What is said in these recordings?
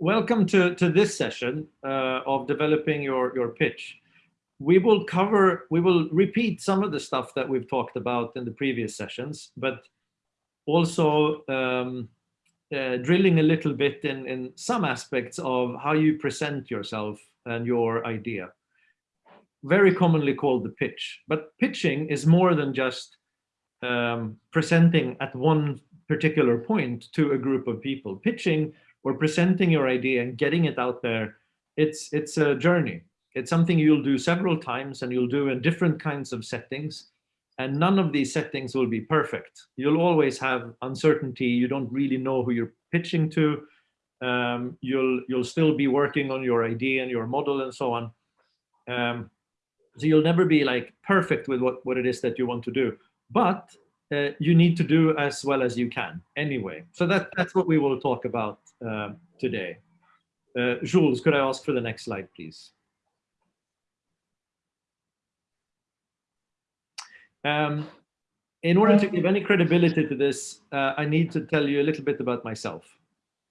welcome to, to this session uh, of developing your, your pitch. We will cover, we will repeat some of the stuff that we've talked about in the previous sessions, but also um, uh, drilling a little bit in, in some aspects of how you present yourself and your idea. Very commonly called the pitch, but pitching is more than just um, presenting at one particular point to a group of people. Pitching or presenting your idea and getting it out there, it's, it's a journey. It's something you'll do several times and you'll do in different kinds of settings. And none of these settings will be perfect. You'll always have uncertainty. You don't really know who you're pitching to. Um, you'll, you'll still be working on your idea and your model and so on. Um, so you'll never be like perfect with what, what it is that you want to do. But uh, you need to do as well as you can anyway. So that, that's what we will talk about today. Uh, Jules, could I ask for the next slide, please? Um, in order to give any credibility to this, uh, I need to tell you a little bit about myself.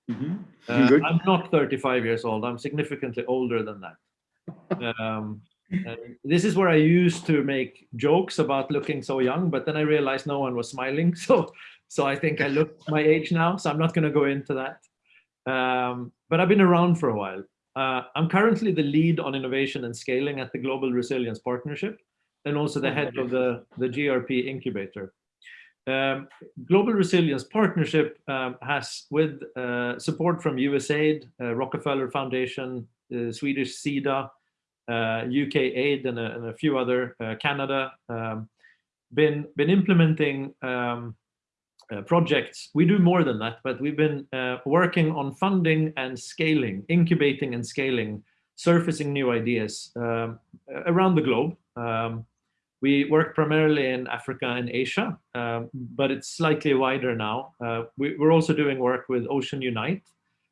Mm -hmm. I'm not 35 years old. I'm significantly older than that. Um, this is where I used to make jokes about looking so young, but then I realized no one was smiling. So, so I think I look my age now, so I'm not going to go into that. Um, but I've been around for a while. Uh, I'm currently the lead on innovation and scaling at the Global Resilience Partnership and also the head of the, the GRP incubator. Um, Global Resilience Partnership um, has, with uh, support from USAID, uh, Rockefeller Foundation, uh, Swedish SIDA, UK uh, Aid and a, and a few other, uh, Canada, um, been, been implementing um, uh, projects. We do more than that, but we've been working on funding and scaling, incubating and scaling, surfacing new ideas um, around the globe. Um, we work primarily in Africa and Asia, um, but it's slightly wider now. Uh, we, are also doing work with Ocean Unite.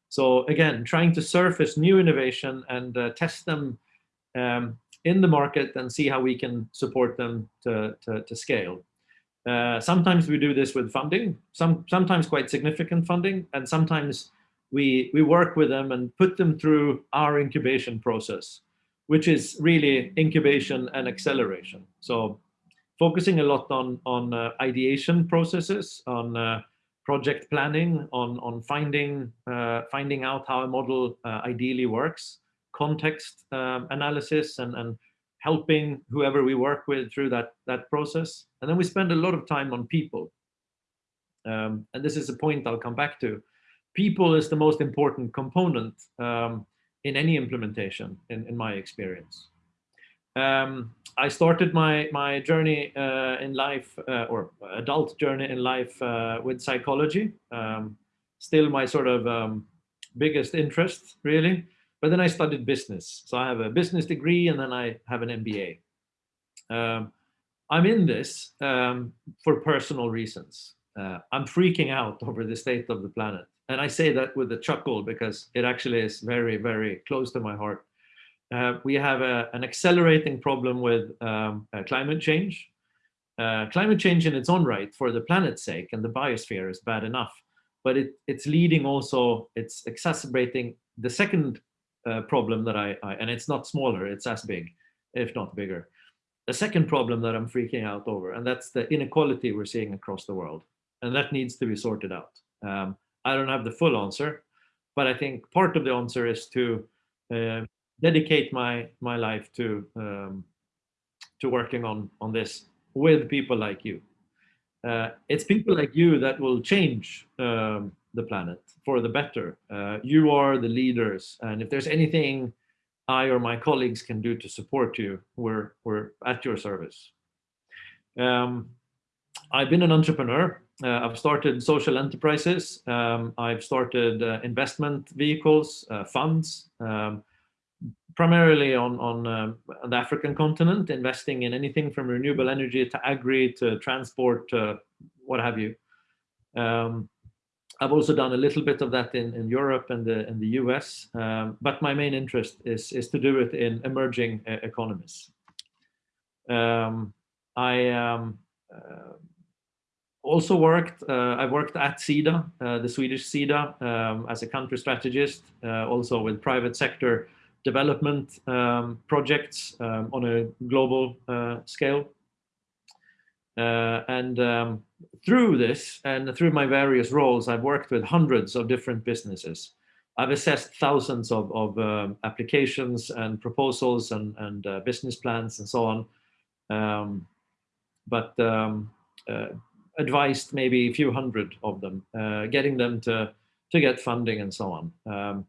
So again, trying to surface new innovation and uh, test them um, in the market and see how we can support them to, to, to scale. Uh, sometimes we do this with funding, some, sometimes quite significant funding, and sometimes we, we work with them and put them through our incubation process, which is really incubation and acceleration. So focusing a lot on, on uh, ideation processes, on uh, project planning, on, on finding, uh, finding out how a model uh, ideally works, context um, analysis and, and helping whoever we work with through that, that process. And then we spend a lot of time on people. Um, and this is a point I'll come back to. People is the most important component um, in any implementation, in, in my experience. Um, I started my, my journey uh, in life, uh, or adult journey in life uh, with psychology. Um, still my sort of um, biggest interest, really. But then I studied business. So I have a business degree and then I have an MBA. Um, I'm in this um, for personal reasons. Uh, I'm freaking out over the state of the planet. And I say that with a chuckle because it actually is very, very close to my heart. Uh, we have a, an accelerating problem with um, uh, climate change. Uh, climate change in its own right for the planet's sake and the biosphere is bad enough, but it, it's leading also, it's exacerbating the second uh, problem that I, I, and it's not smaller, it's as big, if not bigger. The second problem that I'm freaking out over, and that's the inequality we're seeing across the world. And that needs to be sorted out. Um, I don't have the full answer, but I think part of the answer is to uh, dedicate my my life to um, to working on on this with people like you. Uh, it's people like you that will change um, the planet for the better. Uh, you are the leaders, and if there's anything I or my colleagues can do to support you, we're, we're at your service. Um, I've been an entrepreneur. Uh, I've started social enterprises. Um, I've started uh, investment vehicles, uh, funds, um, primarily on, on uh, the African continent, investing in anything from renewable energy to agri to transport, what have you. Um, I've also done a little bit of that in, in Europe and the, in the US, um, but my main interest is, is to do it in emerging uh, economies. Um, I, um, uh, also worked, uh, I worked at SIDA, uh, the Swedish SIDA, um, as a country strategist, uh, also with private sector development um, projects um, on a global uh, scale. Uh, and um, through this and through my various roles, I've worked with hundreds of different businesses. I've assessed thousands of, of um, applications and proposals and, and uh, business plans and so on. Um, but um, uh, advised maybe a few hundred of them, uh, getting them to, to get funding and so on.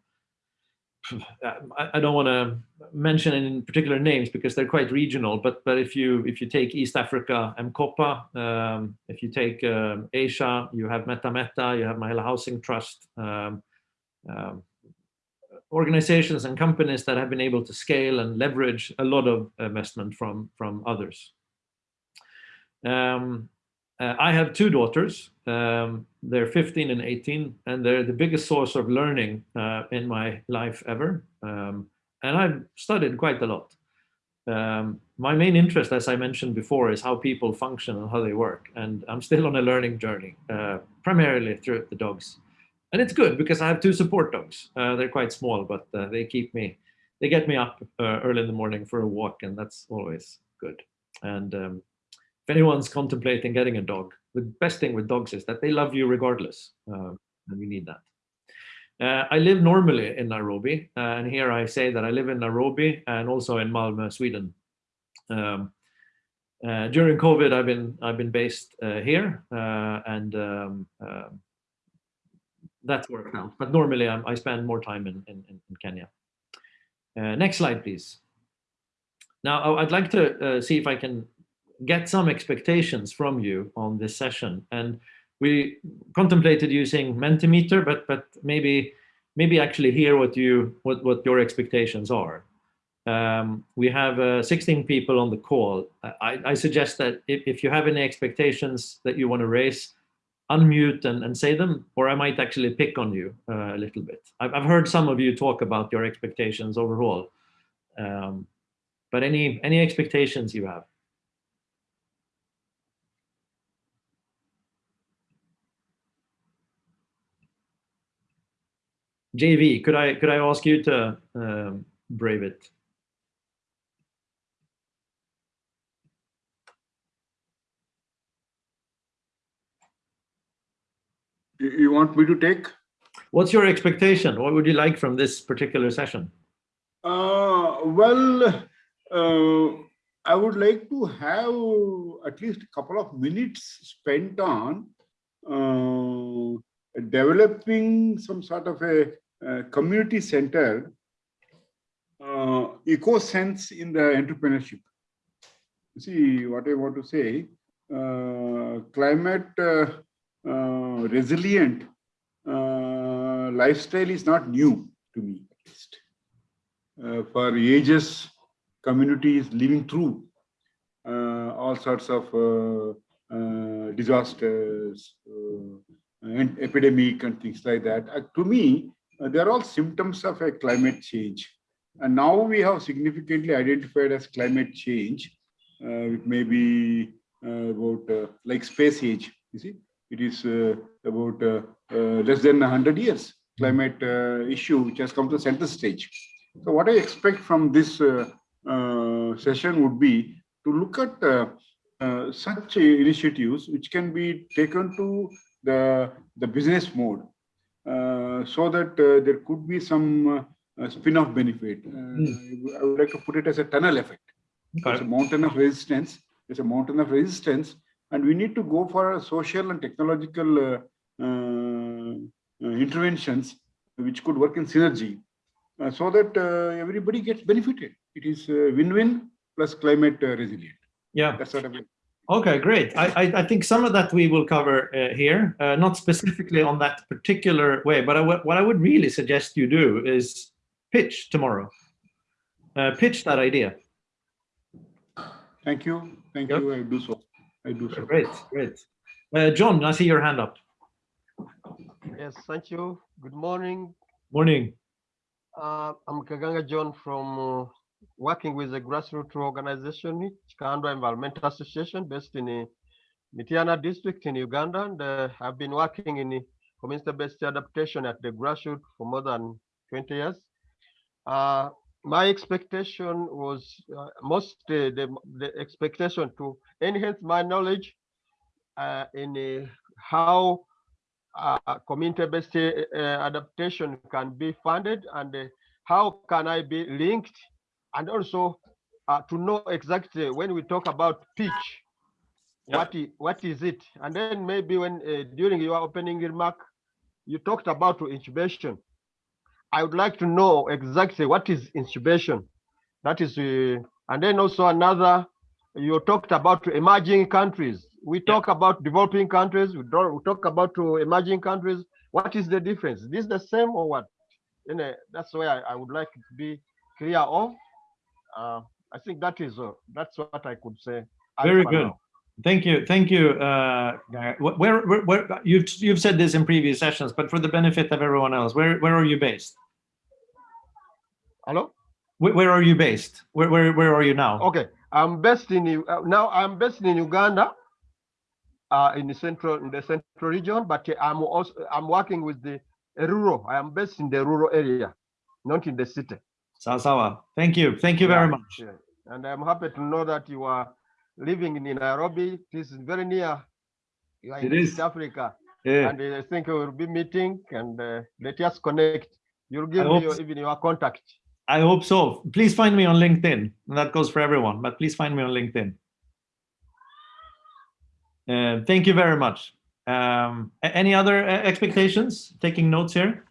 Um, I, don't want to mention any particular names because they're quite regional, but but if you if you take East Africa, M-KOPA, um, if you take um, Asia, you have Meta Meta, you have Mahila Housing Trust, um, um, organizations and companies that have been able to scale and leverage a lot of investment from from others. Um, uh, I have two daughters. Um, they're 15 and 18, and they're the biggest source of learning uh, in my life ever. Um, and I've studied quite a lot. Um, my main interest, as I mentioned before, is how people function and how they work. And I'm still on a learning journey, uh, primarily through the dogs. And it's good because I have two support dogs. Uh, they're quite small, but uh, they keep me, they get me up uh, early in the morning for a walk, and that's always good. And um, if anyone's contemplating getting a dog, the best thing with dogs is that they love you regardless, uh, and you need that. Uh, I live normally in Nairobi, uh, and here I say that I live in Nairobi and also in Malmö, Sweden. Um, uh, during COVID, I've been I've been based uh, here, uh, and um, um, that's worked out. But normally, I'm, i spend more time in in, in Kenya. next slide, please. Now, I'd like to see if I can get some expectations from you on this session. And we contemplated using Mentimeter, but but maybe maybe actually hear what you what what your expectations are. Um, we have uh, 16 people on the call. I, I suggest that if, if you have any expectations that you want to raise, unmute and, and say them, or I might actually pick on you uh, a little bit. I've, I've heard some of you talk about your expectations overall, um, but any any expectations you have? JV, could I could I ask you to um, brave it? You want me to take? What's your expectation? What would you like from this particular session? Uh, well, uh, I would like to have at least a couple of minutes spent on uh, developing some sort of a, a community centered uh, eco sense in the entrepreneurship. You see what I want to say, uh, climate uh, uh resilient uh, lifestyle is not new to me at least. For ages, communities living through all sorts of disasters, and epidemic and things like that. Uh, to me, uh, they are all symptoms of a climate change. And now we have significantly identified as climate change, uh, it may be uh, about uh, like space age, you see, it is uh, about less than 100 years climate issue which has come to center stage. So what I expect from this session would be to look at such initiatives which can be taken to the, the business mode uh, so that uh, there could be some uh, spin-off benefit. Mm. I would like to put it as a tunnel effect. It's a mountain of resistance. It's a mountain of resistance, and we need to go for social and technological interventions which could work in synergy uh, so that uh, everybody gets benefited. It is win-win plus climate uh, resilient. Yeah. That's what I mean. Okay, great. I, I, I, think some of that we will cover uh, here, uh, not specifically on that particular way, but I what I would really suggest you do is pitch tomorrow. Uh, pitch that idea. Thank you. Thank yep. you. I do so. I do so. Great, great. Uh, John, I see your hand up. Yes, thank you. Good morning. Morning. Uh, I'm Kaganga John from uh, working with a grassroots organization, Kikandwa Environmental Association, based in uh, Mityana district in Uganda, and uh, I've been working in community-based adaptation at the grassroots for more than 20 years. Uh, my expectation was uh, most uh, the, the expectation to enhance my knowledge uh, in uh, how uh, community-based uh, adaptation can be funded and uh, how can I be linked and also uh, to know exactly when we talk about pitch, Yeah. what, is, what is it? And then maybe when uh, during your opening remark, you talked about incubation. I would like to know exactly what is incubation. That is, uh, and then also another, you talked about emerging countries. We talk about developing countries, we, don't, we talk about to emerging countries. What is the difference? Is this the same or what? You know, that's why I, I would like to be clear of. Uh, I think that is, uh, that's what I could say. Very good. now. Thank you, thank you. Uh, where, where, where, you've you've said this in previous sessions, but for the benefit of everyone else, where where are you based? Hello? Where, where are you based? Where where where are you now? Okay, I'm based in uh, now. I'm based in Uganda, uh, in the central in the central region. But uh, I'm also I'm working with the rural. I am based in the rural area, not in the city. Sawa. Thank you, thank you very much. And I'm happy to know that you are living in Nairobi. This is very near. You are in It East. Africa, Yeah. and uh, I think we will be meeting and uh, let us connect. You'll give me your, so. even your contact. I hope so. Please find me on LinkedIn. And that goes for everyone, but please find me on LinkedIn. Uh, thank you very much. Um, any other uh, expectations? Taking notes here.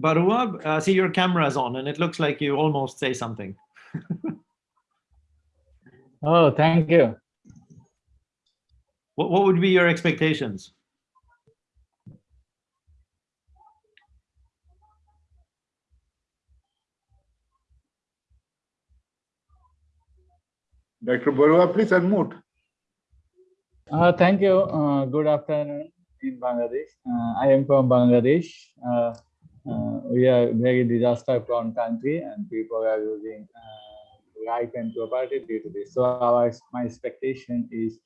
Barua, uh, see your camera's on and it looks like you almost say something. Oh, thank you. What, what would be your expectations? Dr. Barua, please unmute. Uh, thank you. Uh, good afternoon in Bangladesh. Uh, I am from Bangladesh. Uh, we are very disaster prone country and people are losing uh, life and property due to this. So our, my expectation is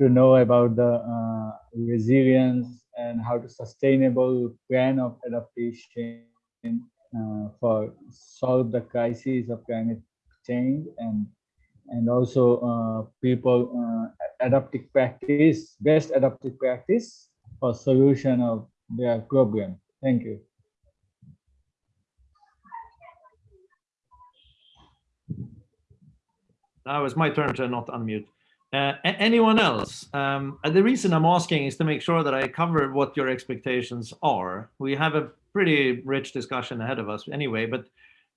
to know about the uh, resilience and how to sustainable plan of adaptation uh, for solve the crisis of climate change and and also uh, people uh, adaptive practice, best adaptive practice for solution of their problem. Thank you. Now it's my turn to not unmute. Uh, anyone else? Um, and the reason I'm asking is to make sure that I cover what your expectations are. We have a pretty rich discussion ahead of us anyway, but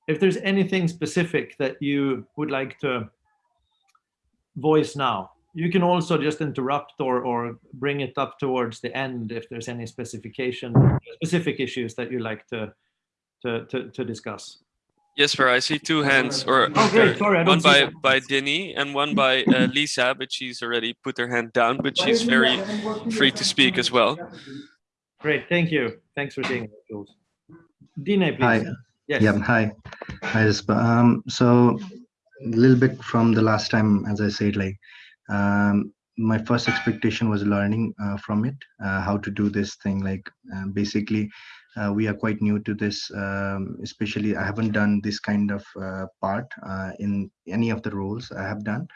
if there's anything specific that you would like to voice now, you can also just interrupt or, or bring it up towards the end if there's any specification, specific issues that you'd like to, to, to, to discuss. Yes, sir. I see two hands, or Oh, great. Sorry, I one don't see by that. by Denny and one by uh, Lisa, but she's already put her hand down. But she's very free to speak as well. Great, thank you. Thanks for saying that, Jules. Dine, Hi. Yes. yeah, hi, hi, Rispa. Um, so a little bit from the last time, as I said, like, um, my first expectation was learning uh, from it, uh, how to do this thing. Like, uh, basically, uh, we are quite new to this, um, especially I haven't done this kind of uh, part uh, in any of the roles I have done.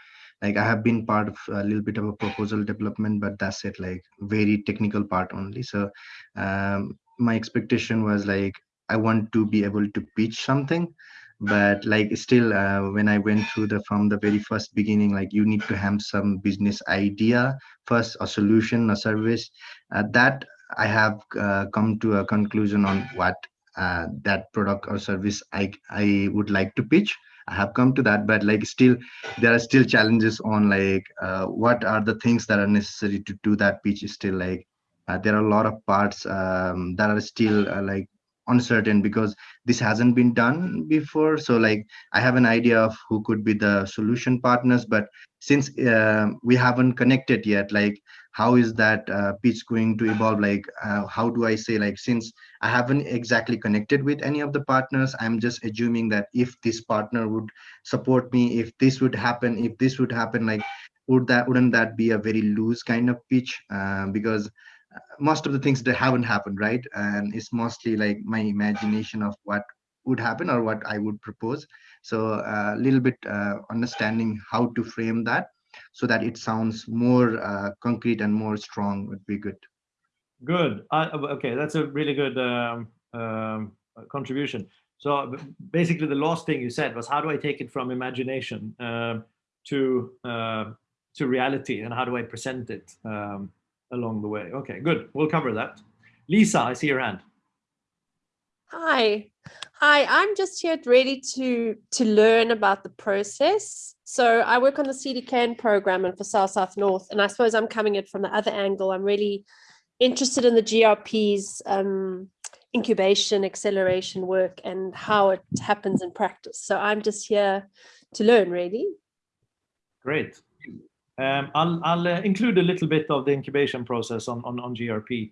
Like I have been part of a little bit of a proposal development, but that's it, like very technical part only. So um, my expectation was like, I want to be able to pitch something, but like still uh, when I went through the from the very first beginning, like you need to have some business idea first, a solution, a service. Uh, that I have uh, come to a conclusion on what uh, that product or service I I would like to pitch. I have come to that, but like still there are still challenges on like uh, what are the things that are necessary to do that pitch. Is still like uh, there are a lot of parts um, that are still uh, like uncertain because this hasn't been done before. So like i have an idea of who could be the solution partners but since uh, we haven't connected yet like how is that uh, pitch going to evolve? Like uh, how do i say like since i haven't exactly connected with any of the partners i'm just assuming that if this partner would support me if this would happen if this would happen like would that wouldn't that be a very loose kind of pitch? Uh, because most of the things that haven't happened right? And it's mostly like my imagination of what would happen or what i would propose. So a little bit uh, understanding how to frame that so that it sounds more uh, concrete and more strong would be good. Good. Uh, okay that's a really good um, um, contribution. So basically the last thing you said was how do i take it from imagination uh, to uh, to reality and how do i present it um, along the way. Okay, good. We'll cover that. Lisa, I see your hand. Hi. Hi, I'm just here ready to to learn about the process. So I work on the CDKN program and for South South North, and I suppose I'm coming in from the other angle. I'm really interested in the GRP's um, incubation, acceleration work and how it happens in practice. So I'm just here to learn really. Great. Um, I'll, I'll uh, include a little bit of the incubation process on, on, on GRP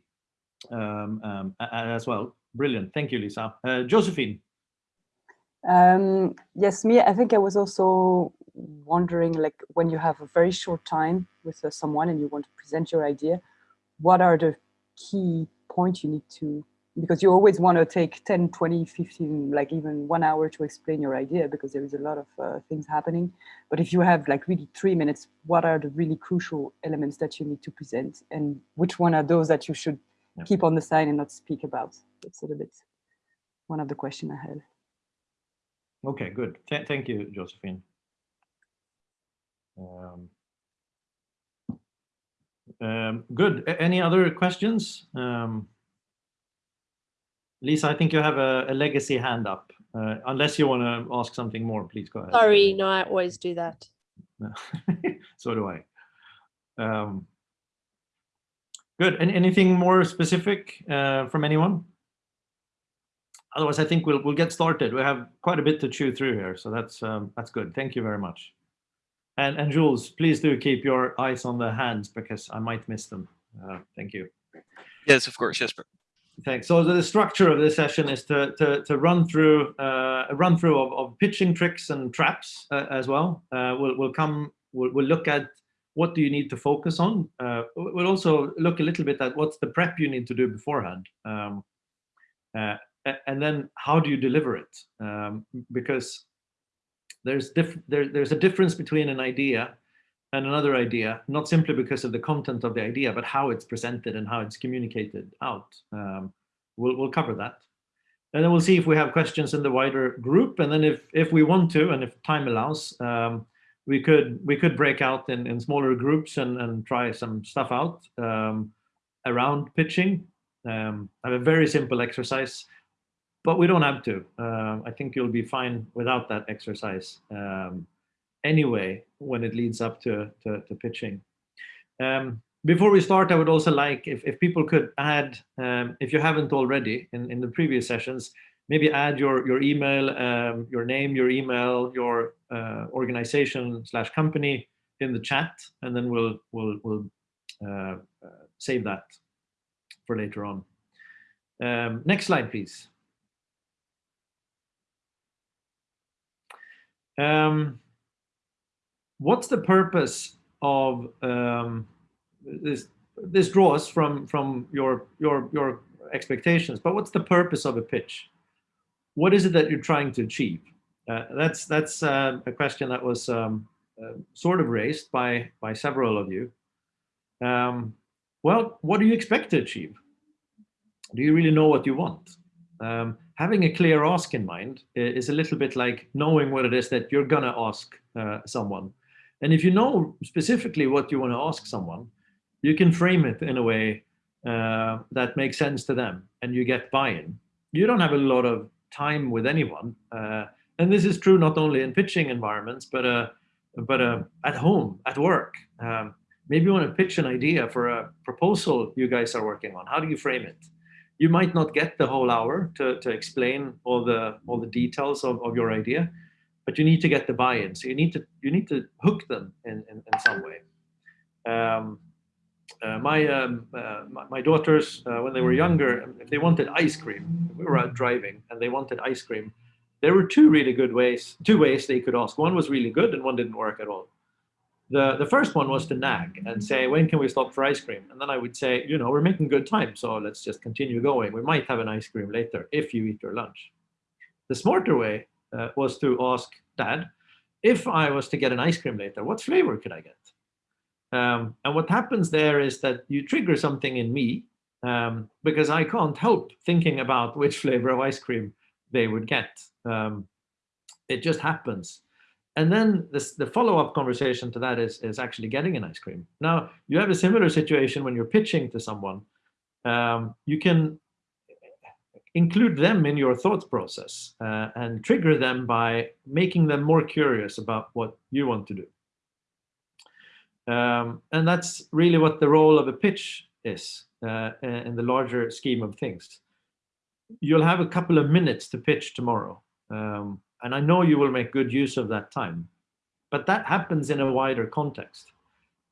um, um, as well. Brilliant. Thank you, Lisa. Uh, Josephine. Um, yes, me, I think I was also wondering, like, when you have a very short time with uh, someone and you want to present your idea, what are the key points you need to because you always want to take 10 20 15 like even one hour to explain your idea because there is a lot of uh, things happening. But if you have like really three minutes what are the really crucial elements that you need to present? And which one are those that you should yeah. keep on the side and not speak about? That's a little bit one of the question i had. Okay good. Th thank you josephine. Um, um, good. Any other questions? Um, Lisa, I think you have a, a legacy hand up. Uh, unless you want to ask something more, please go ahead. Sorry, no, I always do that. so do I. Um, good. And anything more specific uh, from anyone? Otherwise, I think we'll we'll get started. We have quite a bit to chew through here, so that's um, that's good. Thank you very much. And and Jules, please do keep your eyes on the hands because I might miss them. Uh, thank you. Yes, of course, Jesper. Thanks. So the structure of this session is to, to, to run through uh, a run through of, of pitching tricks and traps uh, as well. Uh, we'll, we'll come, we'll, we'll look at what do you need to focus on. Uh, we'll also look a little bit at what's the prep you need to do beforehand. Um, uh, and then how do you deliver it? Um, because there's, diff there, there's a difference between an idea and another idea, not simply because of the content of the idea, but how it's presented and how it's communicated out. Um, we'll, we'll cover that. And then we'll see if we have questions in the wider group. And then if, if we want to, and if time allows, um, we could we could break out in, in smaller groups and, and try some stuff out um, around pitching. Um, I have a very simple exercise, but we don't have to. Uh, I think you'll be fine without that exercise. Um, anyway when it leads up to, to, to pitching. Um, before we start, I would also like if, if people could add, um, if you haven't already in, in the previous sessions, maybe add your, your email, um, your name, your email, your uh, organization slash company in the chat, and then we'll, we'll, we'll uh, save that for later on. Um, next slide, please. Um, what's the purpose of um, this? This draws from from your your your expectations, but what's the purpose of a pitch? What is it that you're trying to achieve? Uh, that's that's uh, a question that was um, uh, sort of raised by by several of you. Um, well, what do you expect to achieve? Do you really know what you want? Um, having a clear ask in mind is a little bit like knowing what it is that you're gonna ask uh, someone. And if you know specifically what you want to ask someone, you can frame it in a way uh, that makes sense to them and you get buy-in. You don't have a lot of time with anyone. Uh, and this is true not only in pitching environments, but, uh, but uh, at home, at work. Um, maybe you want to pitch an idea for a proposal you guys are working on. How do you frame it? You might not get the whole hour to, to explain all the all the details of, of your idea, but you need to get the buy-in. So you need to you need to hook them in, in, in some way. Um, uh, my, um, uh, my, my daughters uh, when they were younger, if they wanted ice cream, we were out driving and they wanted ice cream. There were two really good ways, two ways they could ask. One was really good and one didn't work at all. The, the first one was to nag and say, when can we stop for ice cream? And then I would say, you know, we're making good time, so let's just continue going. We might have an ice cream later if you eat your lunch. The smarter way uh, was to ask dad, if I was to get an ice cream later, what flavor could I get? Um, and what happens there is that you trigger something in me um, because I can't help thinking about which flavor of ice cream they would get. Um, it just happens. And then this, the follow-up conversation to that is, is actually getting an ice cream. Now, you have a similar situation when you're pitching to someone. Um, you can include them in your thought process uh, and trigger them by making them more curious about what you want to do. Um, and that's really what the role of a pitch is uh, in the larger scheme of things. You'll have a couple of minutes to pitch tomorrow. Um, and I know you will make good use of that time. But that happens in a wider context.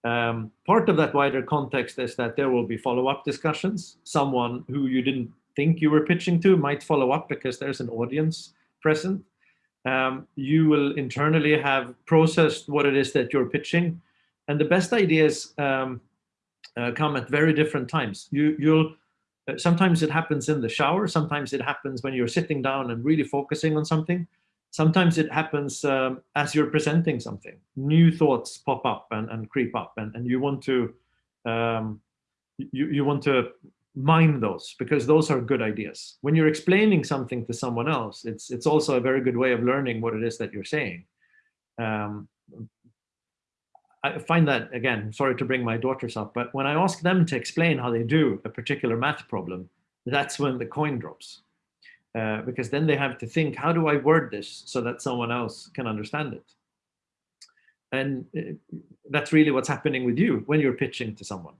Um, part of that wider context is that there will be follow-up discussions. Someone who you didn't think you were pitching to might follow up because there's an audience present. Um, you will internally have processed what it is that you're pitching and the best ideas um, uh, come at very different times. You, you'll uh, sometimes it happens in the shower. Sometimes it happens when you're sitting down and really focusing on something. Sometimes it happens um, as you're presenting something. New thoughts pop up and, and creep up, and, and you want to um, you, you want to mine those because those are good ideas. When you're explaining something to someone else, it's it's also a very good way of learning what it is that you're saying. Um, I find that, again, sorry to bring my daughters up, but when I ask them to explain how they do a particular math problem, that's when the coin drops. Uh, because then they have to think, how do I word this so that someone else can understand it? And uh, that's really what's happening with you when you're pitching to someone.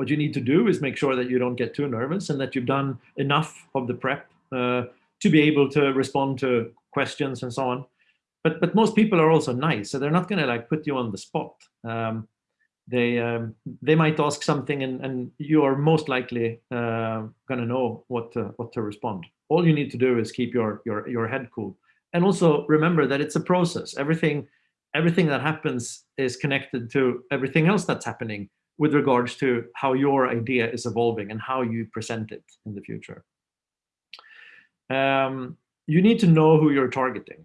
What you need to do is make sure that you don't get too nervous and that you've done enough of the prep uh, to be able to respond to questions and so on but but most people are also nice, so they're not going to like put you on the spot. Um, they um, they might ask something, and and you are most likely uh, going to know what to, what to respond. All you need to do is keep your your your head cool, and also remember that it's a process. Everything everything that happens is connected to everything else that's happening with regards to how your idea is evolving and how you present it in the future. Um, you need to know who you're targeting.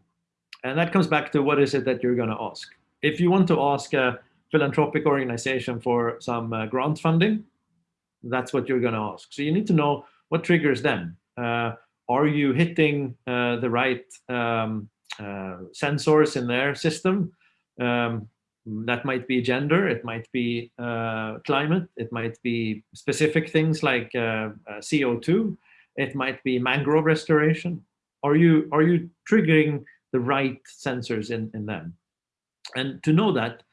And that comes back to what is it that you're going to ask. If you want to ask a philanthropic organization for some uh, grant funding, that's what you're going to ask. So you need to know what triggers them. Uh, are you hitting uh, the right um, uh, sensors in their system? Um, that might be gender, it might be uh, climate, it might be specific things like uh, CO2, it might be mangrove restoration. Are you, are you triggering the right sensors in, in them. And to know that,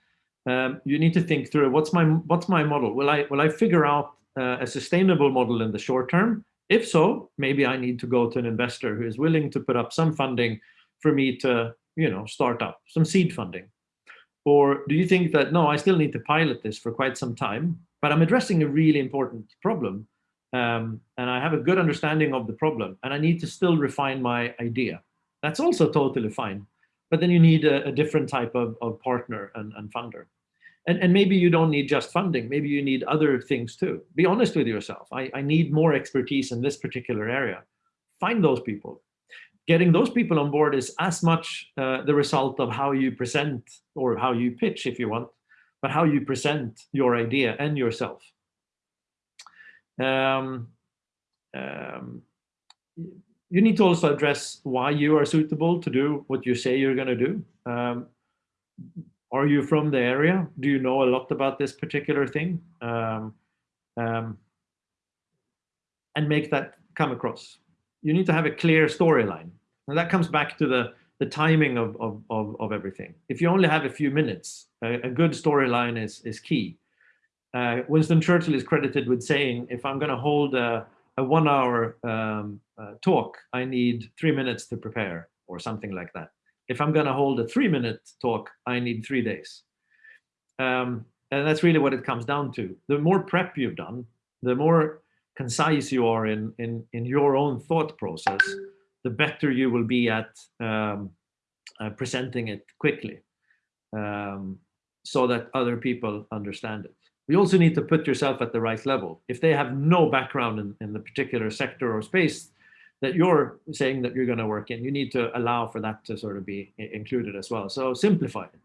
um, you need to think through what's my what's my model? Will I will I figure out uh, a sustainable model in the short term? If so, maybe I need to go to an investor who is willing to put up some funding for me to you know start up some seed funding. Or do you think that no, I still need to pilot this for quite some time, but I'm addressing a really important problem, um, and I have a good understanding of the problem, and I need to still refine my idea. That's also totally fine. But then you need a, a different type of, of partner and, and funder. And, and maybe you don't need just funding. Maybe you need other things too. Be honest with yourself. I, I need more expertise in this particular area. Find those people. Getting those people on board is as much uh, the result of how you present or how you pitch, if you want, but how you present your idea and yourself. Um, um, you need to also address why you are suitable to do what you say you're going to do. Um, are you from the area? Do you know a lot about this particular thing? Um, um, and make that come across. You need to have a clear storyline. And that comes back to the, the timing of, of, of, of everything. If you only have a few minutes, a, a good storyline is, is key. Uh, Winston Churchill is credited with saying, if I'm going to hold a, a one hour um, uh, talk, I need three minutes to prepare or something like that. If I'm going to hold a three minute talk, I need three days. Um, and that's really what it comes down to. The more prep you've done, the more concise you are in, in, in your own thought process, the better you will be at um, uh, presenting it quickly um, so that other people understand it. You also need to put yourself at the right level. If they have no background in, in the particular sector or space that you're saying that you're going to work in, you need to allow for that to sort of be included as well. So simplify it.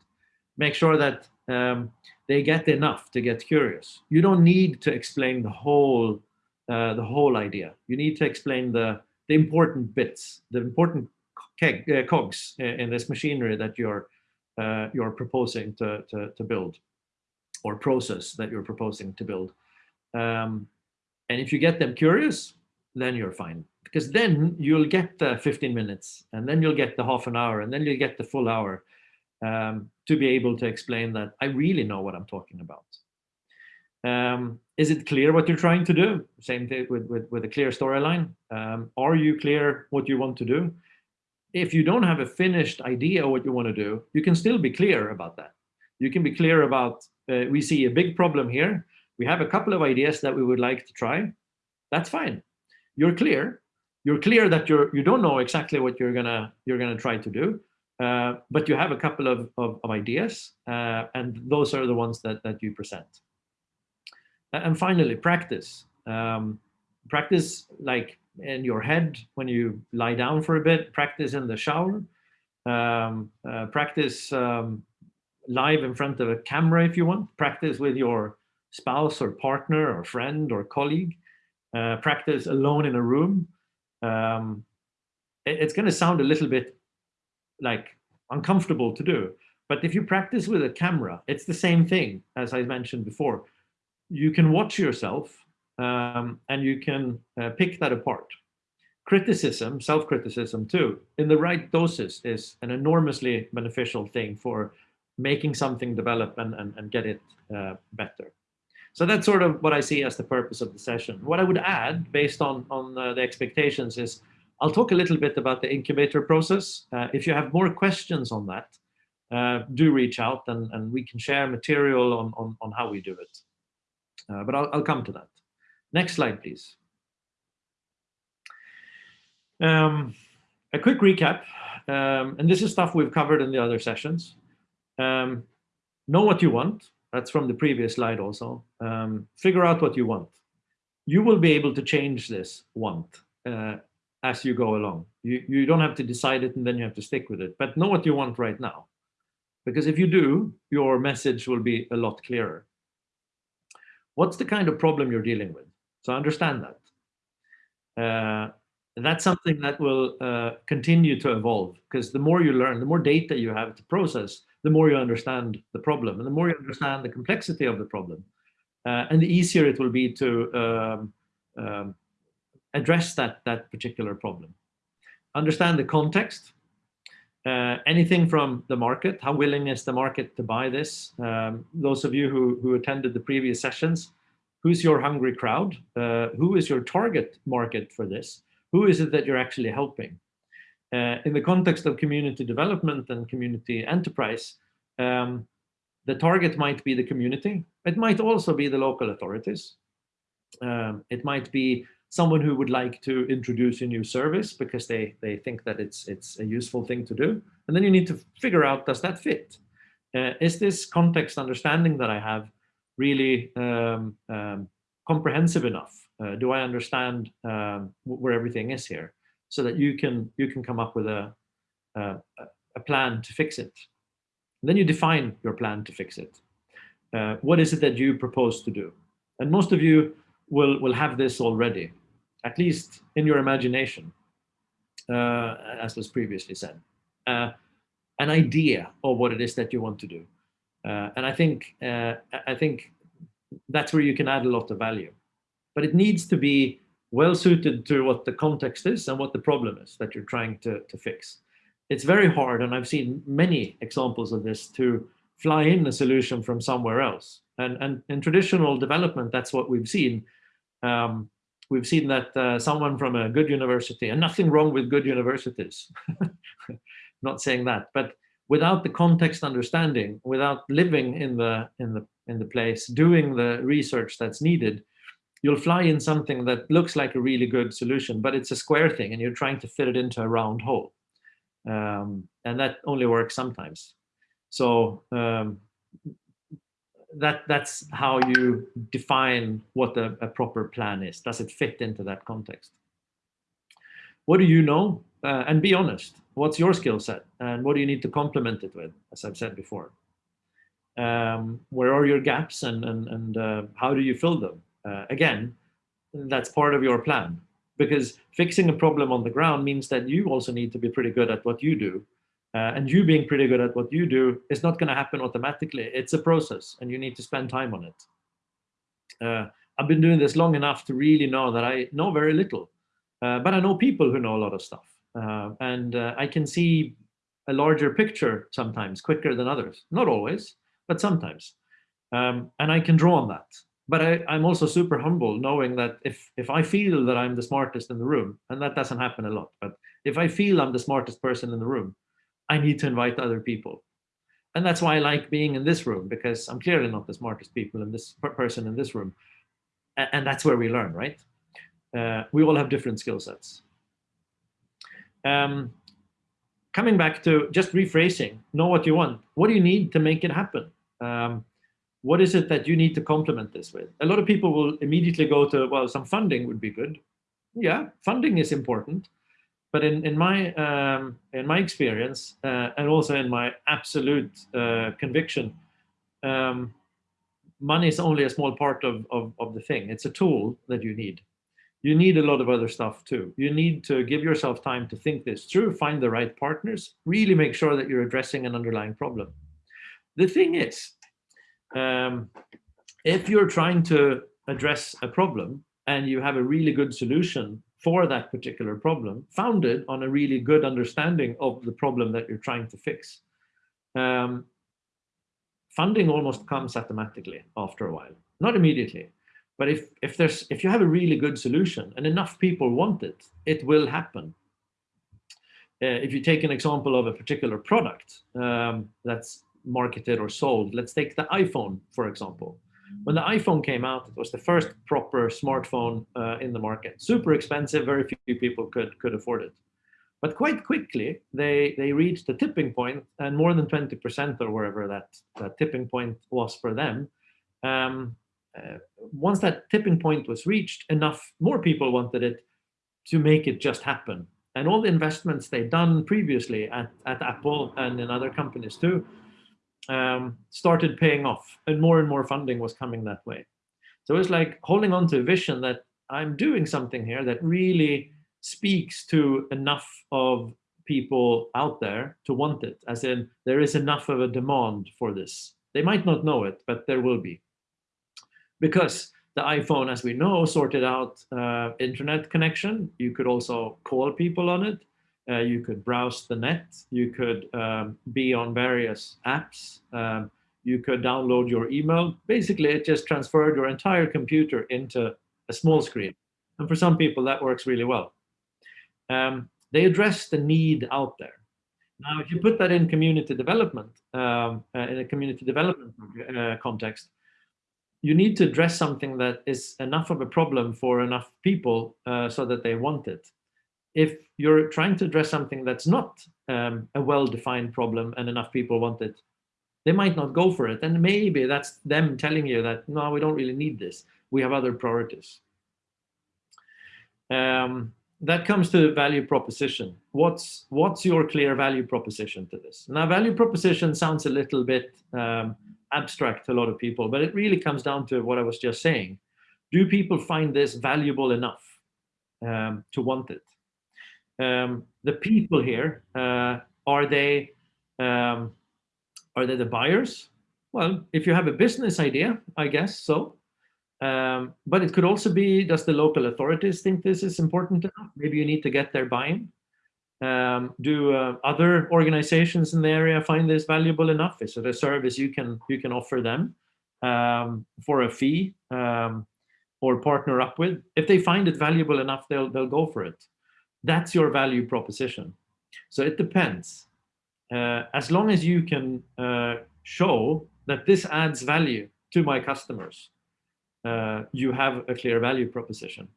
Make sure that um, they get enough to get curious. You don't need to explain the whole uh, the whole idea. You need to explain the the important bits, the important keg, uh, cogs in this machinery that you're uh, you're proposing to, to, to build or process that you're proposing to build. Um, and if you get them curious, then you're fine. Because then you'll get the 15 minutes, and then you'll get the half an hour, and then you'll get the full hour um, to be able to explain that I really know what I'm talking about. Um, is it clear what you're trying to do? Same thing with, with, with a clear storyline. Um, are you clear what you want to do? If you don't have a finished idea what you want to do, you can still be clear about that. You can be clear about, uh, we see a big problem here. We have a couple of ideas that we would like to try. That's fine. You're clear. You're clear that you're, you don't know exactly what you're gonna, you're gonna try to do. Uh, but you have a couple of, of, of ideas, uh, and those are the ones that, that you present. And finally, practice. Um, practice like in your head when you lie down for a bit, practice in the shower, um, uh, practice um, live in front of a camera if you want, practice with your spouse or partner or friend or colleague, uh, practice alone in a room. Um, it, it's going to sound a little bit like uncomfortable to do. But if you practice with a camera, it's the same thing as I mentioned before. You can watch yourself um, and you can uh, pick that apart. Criticism, self-criticism too, in the right doses is an enormously beneficial thing for making something develop and, and, and get it uh, better. So that's sort of what I see as the purpose of the session. What I would add based on, on uh, the expectations is I'll talk a little bit about the incubator process. Uh, if you have more questions on that, uh, do reach out and, and we can share material on, on, on how we do it. Uh, but I'll, I'll come to that. Next slide, please. Um, a quick recap, um, and this is stuff we've covered in the other sessions. Um, know what you want. That's from the previous slide also. Um, figure out what you want. You will be able to change this want. Uh, as you go along. You, you don't have to decide it and then you have to stick with it, but know what you want right now. Because if you do, your message will be a lot clearer. What's the kind of problem you're dealing with? So understand that. Uh, that's something that will uh, continue to evolve because the more you learn, the more data you have to process, the more you understand the problem and the more you understand the complexity of the problem. Uh, and the easier it will be to um, um, address that, that particular problem. Understand the context, uh, anything from the market, how willing is the market to buy this? Um, those of you who, who attended the previous sessions, who's your hungry crowd? Uh, who is your target market for this? Who is it that you're actually helping? Uh, in the context of community development and community enterprise, um, the target might be the community. It might also be the local authorities. Um, it might be someone who would like to introduce a new service because they, they think that it's, it's a useful thing to do. And then you need to figure out, does that fit? Uh, is this context understanding that I have really um, um, comprehensive enough? Uh, do I understand um, where everything is here? So that you can, you can come up with a, a, a plan to fix it. And then you define your plan to fix it. Uh, what is it that you propose to do? And most of you will, will have this already, at least in your imagination, uh, as was previously said. Uh, an idea of what it is that you want to do. Uh, and I think, uh, I think that's where you can add a lot of value. But it needs to be well suited to what the context is and what the problem is that you're trying to, to fix. It's very hard, and I've seen many examples of this, to fly in a solution from somewhere else. And, and in traditional development, that's what we've seen. Um, we've seen that uh, someone from a good university, and nothing wrong with good universities, not saying that, but without the context understanding, without living in the in the in the place, doing the research that's needed, you'll fly in something that looks like a really good solution, but it's a square thing, and you're trying to fit it into a round hole, um, and that only works sometimes. So um, that that's how you define what a, a, proper plan is. Does it fit into that context? What do you know? Uh, and be honest. What's your skill set? And what do you need to complement it with, as I've said before? Um, where are your gaps and, and, and uh, how do you fill them? Uh, again, that's part of your plan because fixing a problem on the ground means that you also need to be pretty good at what you do uh, and you being pretty good at what you do is not going to happen automatically. It's a process and you need to spend time on it. Uh, I've been doing this long enough to really know that I know very little, uh, but I know people who know a lot of stuff. Uh, and uh, I can see a larger picture sometimes quicker than others. Not always, but sometimes. Um, and I can draw on that. But I, I'm also super humble knowing that if, if I feel that I'm the smartest in the room, and that doesn't happen a lot, but if I feel I'm the smartest person in the room, I need to invite other people. And that's why I like being in this room, because I'm clearly not the smartest people in this person in this room. And, and that's where we learn, right? Uh, we all have different skill sets. Um, coming back to just rephrasing, know what you want. What do you need to make it happen? Um, what is it that you need to complement this with? A lot of people will immediately go to, well, some funding would be good. Yeah, funding is important. But in, in my um, in my experience, uh, and also in my absolute uh, conviction, um, money is only a small part of, of, of the thing. It's a tool that you need. You need a lot of other stuff too. You need to give yourself time to think this through, find the right partners, really make sure that you're addressing an underlying problem. The thing is, um, if you're trying to address a problem and you have a really good solution for that particular problem, founded on a really good understanding of the problem that you're trying to fix. Um, funding almost comes automatically after a while, not immediately. But if, if, there's, if you have a really good solution and enough people want it, it will happen. Uh, if you take an example of a particular product um, that's marketed or sold, let's take the iPhone, for example. When the iPhone came out, it was the first proper smartphone uh, in the market. Super expensive, very few people could, could afford it. But quite quickly, they, they reached a tipping point, and more than 20% or wherever that, that tipping point was for them. Um, uh, once that tipping point was reached, enough more people wanted it to make it just happen. And all the investments they'd done previously at, at Apple and in other companies too, um, started paying off and more and more funding was coming that way. So it's like holding on to a vision that I'm doing something here that really speaks to enough of people out there to want it, as in there is enough of a demand for this. They might not know it, but there will be. Because the iPhone, as we know, sorted out uh, internet connection. You could also call people on it. Uh, you could browse the net. You could um, be on various apps. Um, you could download your email. Basically, it just transferred your entire computer into a small screen. And for some people, that works really well. Um, they address the need out there. Now, if you put that in community development, um, uh, in a community development uh, context, you need to address something that is enough of a problem for enough people uh, so that they want it if you're trying to address something that's not um, a well-defined problem and enough people want it, they might not go for it. And maybe that's them telling you that, no, we don't really need this. We have other priorities. Um, that comes to the value proposition. What's, what's your clear value proposition to this? Now, value proposition sounds a little bit um, abstract to a lot of people, but it really comes down to what I was just saying. Do people find this valuable enough um, to want it? Um, the people here, uh, are they um, are they the buyers? Well, if you have a business idea, I guess so. Um, but it could also be, does the local authorities think this is important enough? Maybe you need to get their buy-in. Um, do uh, other organizations in the area find this valuable enough? Is it a service you can you can offer them um, for a fee? Um, or partner up with, if they find it valuable enough, they'll, they'll go for it. That's your value proposition. So it depends. Uh, as long as you can uh, show that this adds value to my customers, uh, you have a clear value proposition.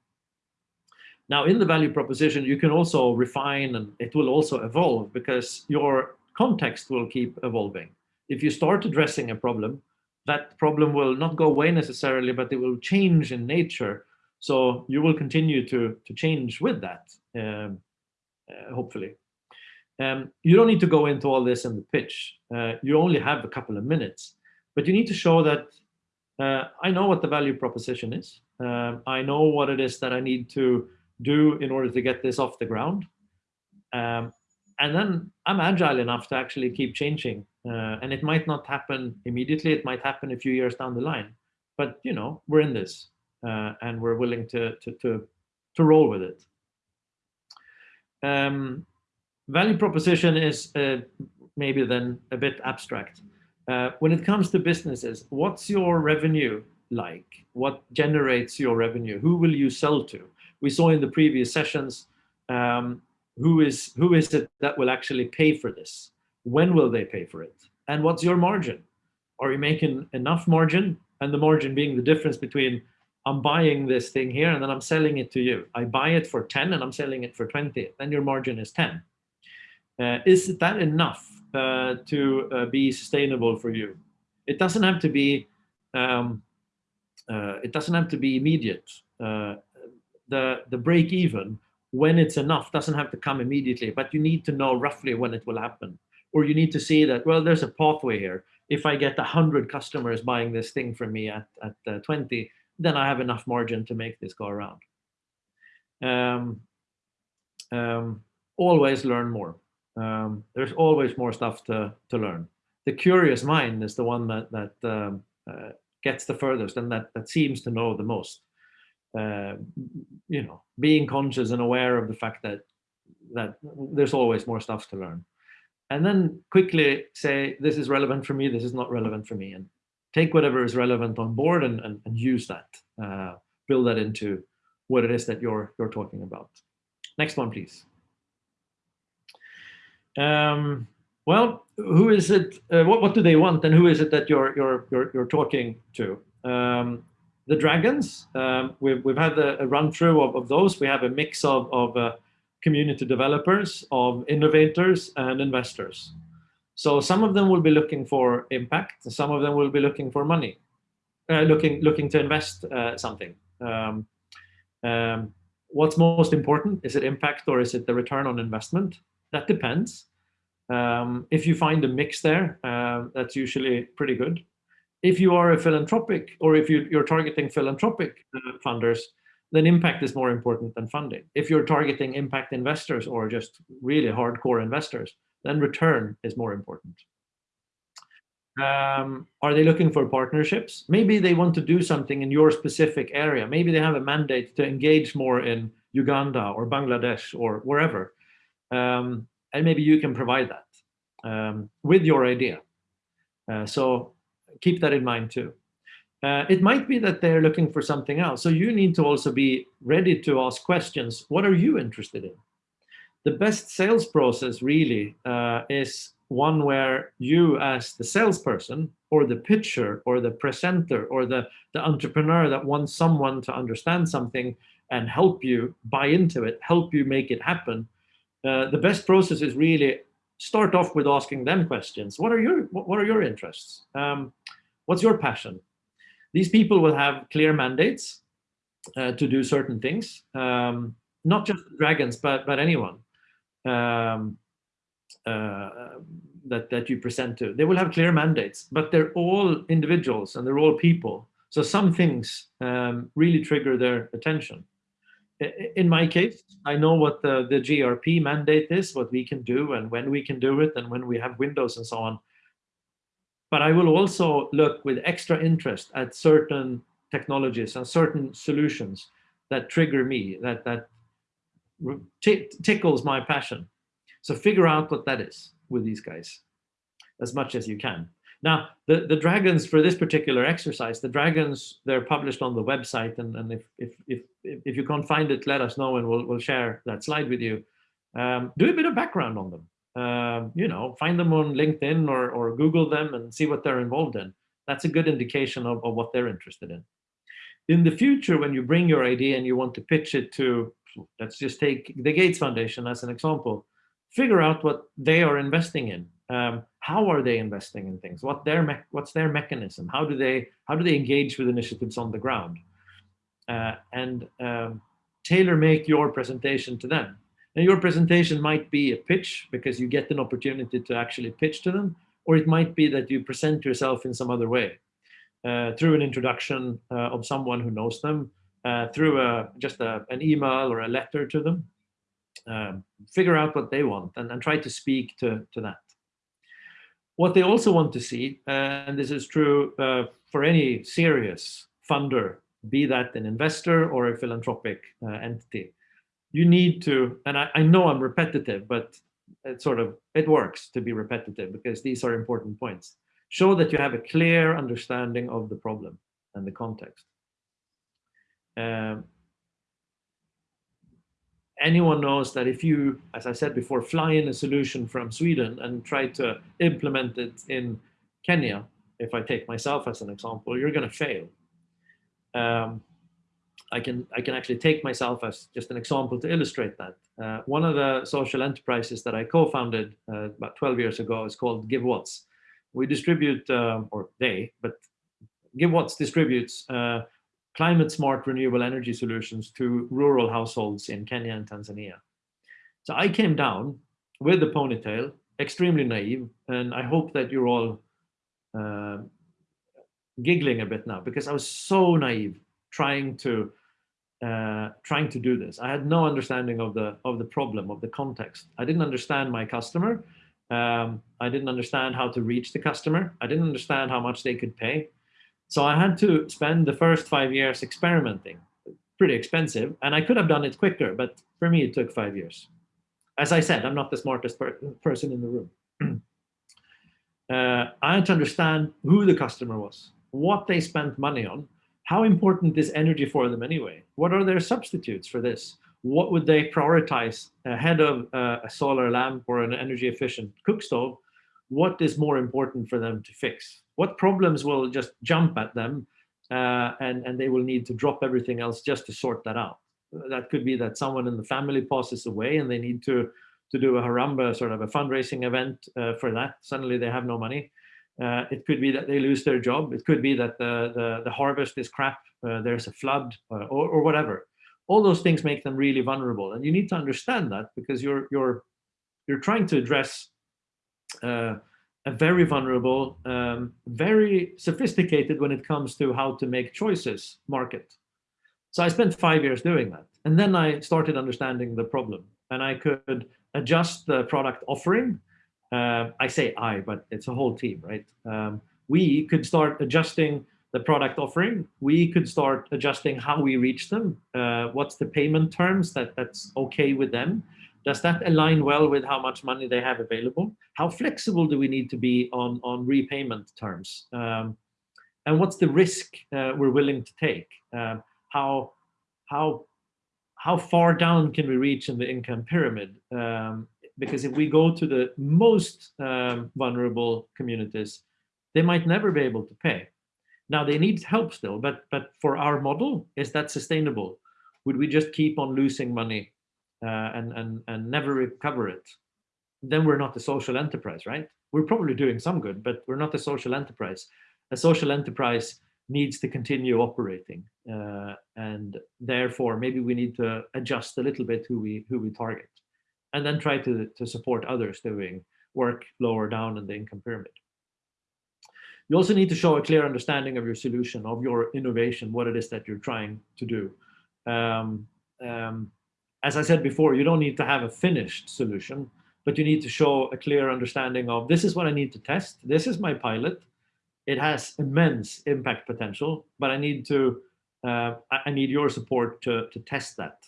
Now, in the value proposition, you can also refine and it will also evolve because your context will keep evolving. If you start addressing a problem, that problem will not go away necessarily, but it will change in nature. So you will continue to, to change with that, um, uh, hopefully. Um, you don't need to go into all this in the pitch. Uh, you only have a couple of minutes, but you need to show that uh, I know what the value proposition is. Um, I know what it is that I need to do in order to get this off the ground. Um, and then I'm agile enough to actually keep changing. Uh, and it might not happen immediately. It might happen a few years down the line. But you know, we're in this, uh, and we're willing to to to to roll with it. Um, value proposition is uh, maybe then a bit abstract. Uh, when it comes to businesses, what's your revenue like? What generates your revenue? Who will you sell to? We saw in the previous sessions, um, who is who is it that will actually pay for this? When will they pay for it? And what's your margin? Are you making enough margin? And the margin being the difference between I'm buying this thing here and then I'm selling it to you. I buy it for 10 and I'm selling it for 20. Then your margin is 10. Uh, is that enough uh, to uh, be sustainable for you? It doesn't have to be. Um, uh, it doesn't have to be immediate. Uh, the the break even when it's enough doesn't have to come immediately, but you need to know roughly when it will happen, or you need to see that well, there's a pathway here. If I get hundred customers buying this thing from me at at uh, 20, then I have enough margin to make this go around. Um, um, always learn more. Um, there's always more stuff to, to learn. The curious mind is the one that, that um, uh, gets the furthest and that, that seems to know the most. Uh, you know, being conscious and aware of the fact that that there's always more stuff to learn. And then quickly say, this is relevant for me, this is not relevant for me. And take whatever is relevant on board and, and, and use that. Uh, build that into what it is that you're, you're talking about. Next one, please. Um, well, who is it? Uh, what what do they want, and who is it that you're you're you're, you're talking to? Um, the dragons. Um, we've we've had a, a run through of, of those. We have a mix of of uh, community developers, of innovators, and investors. So some of them will be looking for impact. Some of them will be looking for money, uh, looking looking to invest uh, something. Um, um, what's most important? Is it impact or is it the return on investment? That depends. Um, if you find a mix there, uh, that's usually pretty good. If you are a philanthropic or if you, are targeting philanthropic uh, funders, then impact is more important than funding. If you're targeting impact investors or just really hardcore investors, then return is more important. Um, are they looking for partnerships? Maybe they want to do something in your specific area. Maybe they have a mandate to engage more in Uganda or Bangladesh or wherever. Um, and maybe you can provide that um, with your idea. Uh, so keep that in mind too. Uh, it might be that they're looking for something else. So you need to also be ready to ask questions. What are you interested in? The best sales process really uh, is one where you as the salesperson or the pitcher or the presenter or the, the entrepreneur that wants someone to understand something and help you buy into it, help you make it happen, uh, the best process is really start off with asking them questions. What are your what are your interests? Um, what's your passion? These people will have clear mandates uh, to do certain things, um, not just dragons, but but anyone um, uh, that that you present to. They will have clear mandates, but they're all individuals and they're all people. So some things um, really trigger their attention in my case, I know what the, the GRP mandate is, what we can do and when we can do it and when we have windows and so on. But I will also look with extra interest at certain technologies and certain solutions that trigger me, that, that tickles my passion. So figure out what that is with these guys as much as you can. Now, the, the dragons for this particular exercise, the dragons, they're published on the website. And, and if, if, if, if you can't find it, let us know and we'll, we'll share that slide with you. Um, do a bit of background on them. Um, you know, find them on LinkedIn or, or Google them and see what they're involved in. That's a good indication of, of what they're interested in. In the future, when you bring your idea and you want to pitch it to, let's just take the Gates Foundation as an example, figure out what they are investing in. Um, how are they investing in things? What their what's their mechanism? How do they how do they engage with initiatives on the ground? Uh, and um, tailor make your presentation to them. And your presentation might be a pitch because you get an opportunity to actually pitch to them, or it might be that you present yourself in some other way uh, through an introduction uh, of someone who knows them, uh, through a, just a, an email or a letter to them. Um, figure out what they want and, and try to speak to, to that. What they also want to see, uh, and this is true uh, for any serious funder, be that an investor or a philanthropic entity, you need to, and I, I know I'm repetitive, but it sort of, it works to be repetitive because these are important points. Show that you have a clear understanding of the problem and the context. Um, anyone knows that if you, as I said before, fly in a solution from Sweden and try to implement it in Kenya, if I take myself as an example, you're going to fail. Um, I can I can actually take myself as just an example to illustrate that. Uh, one of the social enterprises that I co-founded uh, about 12 years ago is called GiveWatts. We distribute, uh, or they, but GiveWatts distributes uh, climate smart renewable energy solutions to rural households in Kenya and Tanzania. So I came down with the ponytail, extremely naive, and I hope that you're all uh, giggling a bit now because I was so naive trying to uh, trying to do this. I had no understanding of the of the problem of the context. I didn't understand my customer. Um, I didn't understand how to reach the customer. I didn't understand how much they could pay. So I had to spend the first five years experimenting. Pretty expensive, and I could have done it quicker, but for me it took five years. As I said, I'm not the smartest per person in the room. uh, I had to understand who the customer was, what they spent money on, how important is energy for them anyway? What are their substitutes for this? What would they prioritize ahead of uh, a solar lamp or an energy efficient cook stove? What is more important for them to fix? What problems will just jump at them uh, and, and they will need to drop everything else just to sort that out? That could be that someone in the family passes away and they need to, to do a harambee, sort of a fundraising event uh, for that. Suddenly they have no money. Uh, it could be that they lose their job. It could be that the, the, the harvest is crap, uh, there's a flood uh, or, or whatever. All those things make them really vulnerable. And you need to understand that because you're, you're, you're trying to address uh, very vulnerable, um, very sophisticated when it comes to how to make choices market. So I spent five years doing that. And then I started understanding the problem and I could adjust the product offering uh, I say I, but it's a whole team, right? Um, we could start adjusting the product offering. We could start adjusting how we reach them. Uh, what's the payment terms that that's okay with them? Does that align well with how much money they have available? How flexible do we need to be on, on repayment terms? Um, and what's the risk uh, we're willing to take? Um, how, how, how far down can we reach in the income pyramid? Um, because if we go to the most um, vulnerable communities, they might never be able to pay. Now they need help still, but but for our model, is that sustainable? Would we just keep on losing money uh, and and and never recover it? Then we're not a social enterprise, right? We're probably doing some good, but we're not a social enterprise. A social enterprise needs to continue operating, uh, and therefore maybe we need to adjust a little bit who we who we target and then try to, to support others doing work lower down in the income pyramid. You also need to show a clear understanding of your solution, of your innovation, what it is that you're trying to do. Um, um, as I said before, you don't need to have a finished solution, but you need to show a clear understanding of this is what I need to test. This is my pilot. It has immense impact potential, but I need to uh, I need your support to, to test that.